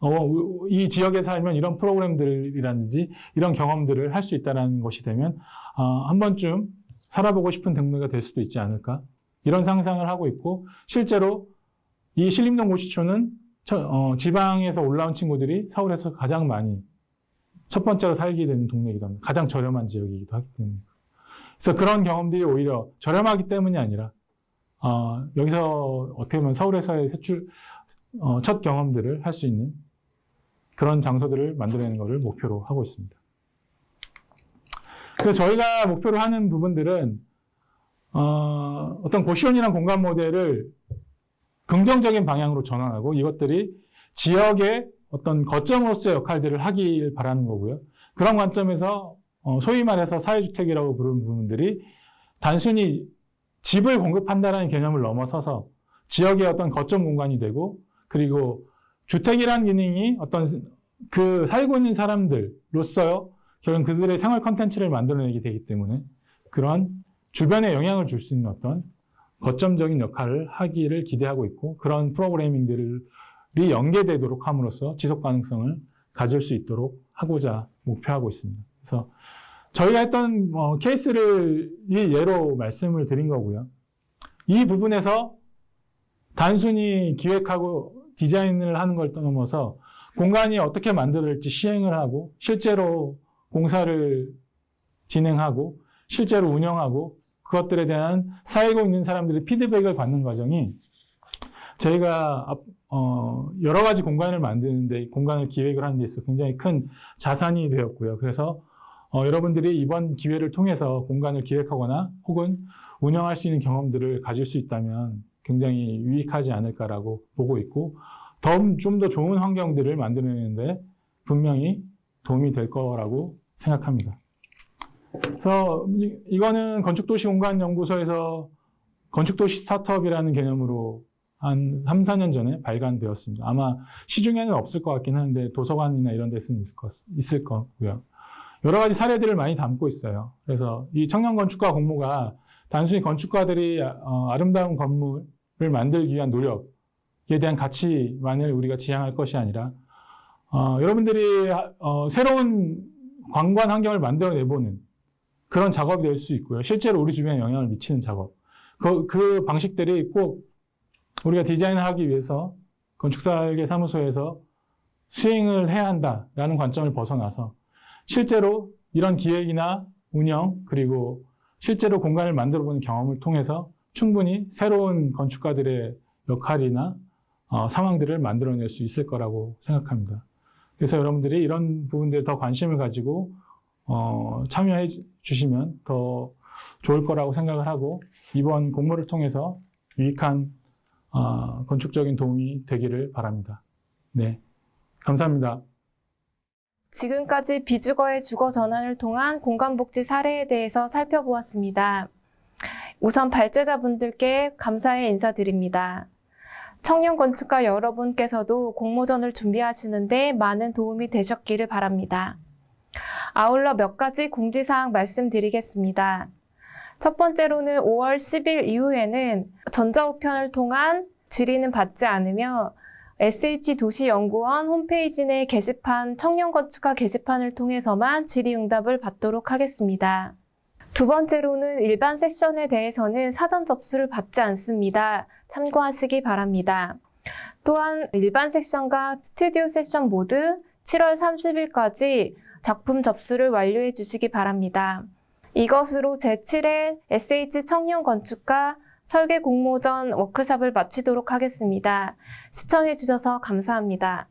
S5: 어, 이 지역에 살면 이런 프로그램들이라든지 이런 경험들을 할 수 있다는 것이 되면 어, 한 번쯤 살아보고 싶은 동네가 될 수도 있지 않을까? 이런 상상을 하고 있고 실제로 이 신림동 고시촌은 어, 지방에서 올라온 친구들이 서울에서 가장 많이 첫 번째로 살게 되는 동네이기도 합니다. 가장 저렴한 지역이기도 하기 때문에. 그래서 그런 경험들이 오히려 저렴하기 때문이 아니라 어, 여기서 어떻게 보면 서울에서의 세출 어, 첫 경험들을 할 수 있는 그런 장소들을 만들어내는 것을 목표로 하고 있습니다. 그래서 저희가 목표로 하는 부분들은 어, 어떤 고시원이란 공간 모델을 긍정적인 방향으로 전환하고 이것들이 지역의 어떤 거점으로서의 역할들을 하길 바라는 거고요. 그런 관점에서 어, 소위 말해서 사회주택이라고 부르는 부분들이 단순히 집을 공급한다는 개념을 넘어서서 지역의 어떤 거점 공간이 되고 그리고 주택이라는 기능이 어떤 그 살고 있는 사람들로서요 결국 그들의 생활 컨텐츠를 만들어내게 되기 때문에 그런 주변에 영향을 줄 수 있는 어떤 거점적인 역할을 하기를 기대하고 있고 그런 프로그래밍들이 연계되도록 함으로써 지속 가능성을 가질 수 있도록 하고자 목표하고 있습니다. 그래서 저희가 했던 뭐 케이스를 예로 말씀을 드린 거고요. 이 부분에서 단순히 기획하고 디자인을 하는 걸 넘어서 공간이 어떻게 만들어질지 시행을 하고 실제로 공사를 진행하고 실제로 운영하고 그것들에 대한 쌓이고 있는 사람들의 피드백을 받는 과정이 저희가 어, 여러 가지 공간을 만드는데 공간을 기획을 하는 데 있어 굉장히 큰 자산이 되었고요. 그래서 어, 여러분들이 이번 기회를 통해서 공간을 기획하거나 혹은 운영할 수 있는 경험들을 가질 수 있다면 굉장히 유익하지 않을까라고 보고 있고 좀더 좋은 환경들을 만들어내는데 분명히 도움이 될 거라고 생각합니다. 그래서 이, 거는 건축도시공간연구소에서 건축도시 스타트업이라는 개념으로 한 3, 4년 전에 발간되었습니다. 아마 시중에는 없을 것 같긴 한데 도서관이나 이런 데서는 있을, 것, 있을 거고요. 여러 가지 사례들을 많이 담고 있어요. 그래서 이 청년 건축가 공모가 단순히 건축가들이 어, 아름다운 건물을 만들기 위한 노력에 대한 가치만을 우리가 지향할 것이 아니라 어, 여러분들이 어, 새로운 관관 환경을 만들어내보는 그런 작업이 될 수 있고요. 실제로 우리 주변에 영향을 미치는 작업. 그, 그 방식들이 꼭 우리가 디자인을 하기 위해서 건축설계 사무소에서 수행을 해야 한다라는 관점을 벗어나서 실제로 이런 기획이나 운영 그리고 실제로 공간을 만들어 보는 경험을 통해서 충분히 새로운 건축가들의 역할이나 어, 상황들을 만들어낼 수 있을 거라고 생각합니다. 그래서 여러분들이 이런 부분들에 더 관심을 가지고 어, 참여해 주- 주시면 더 좋을 거라고 생각을 하고 이번 공모를 통해서 유익한 어, 건축적인 도움이 되기를 바랍니다. 네, 감사합니다.
S1: 지금까지 비주거의 주거 전환을 통한 공간복지 사례에 대해서 살펴보았습니다. 우선 발제자분들께 감사의 인사드립니다. 청년 건축가 여러분께서도 공모전을 준비하시는데 많은 도움이 되셨기를 바랍니다. 아울러 몇 가지 공지사항 말씀드리겠습니다. 첫 번째로는 5월 10일 이후에는 전자우편을 통한 질의는 받지 않으며 SH도시연구원 홈페이지 내 게시판 청년건축가 게시판을 통해서만 질의응답을 받도록 하겠습니다. 두 번째로는 일반 세션에 대해서는 사전 접수를 받지 않습니다. 참고하시기 바랍니다. 또한 일반 세션과 스튜디오 세션 모두 7월 30일까지 작품 접수를 완료해 주시기 바랍니다. 이것으로 제7회 SH 청년 건축가 설계 공모전 워크숍을 마치도록 하겠습니다. 시청해 주셔서 감사합니다.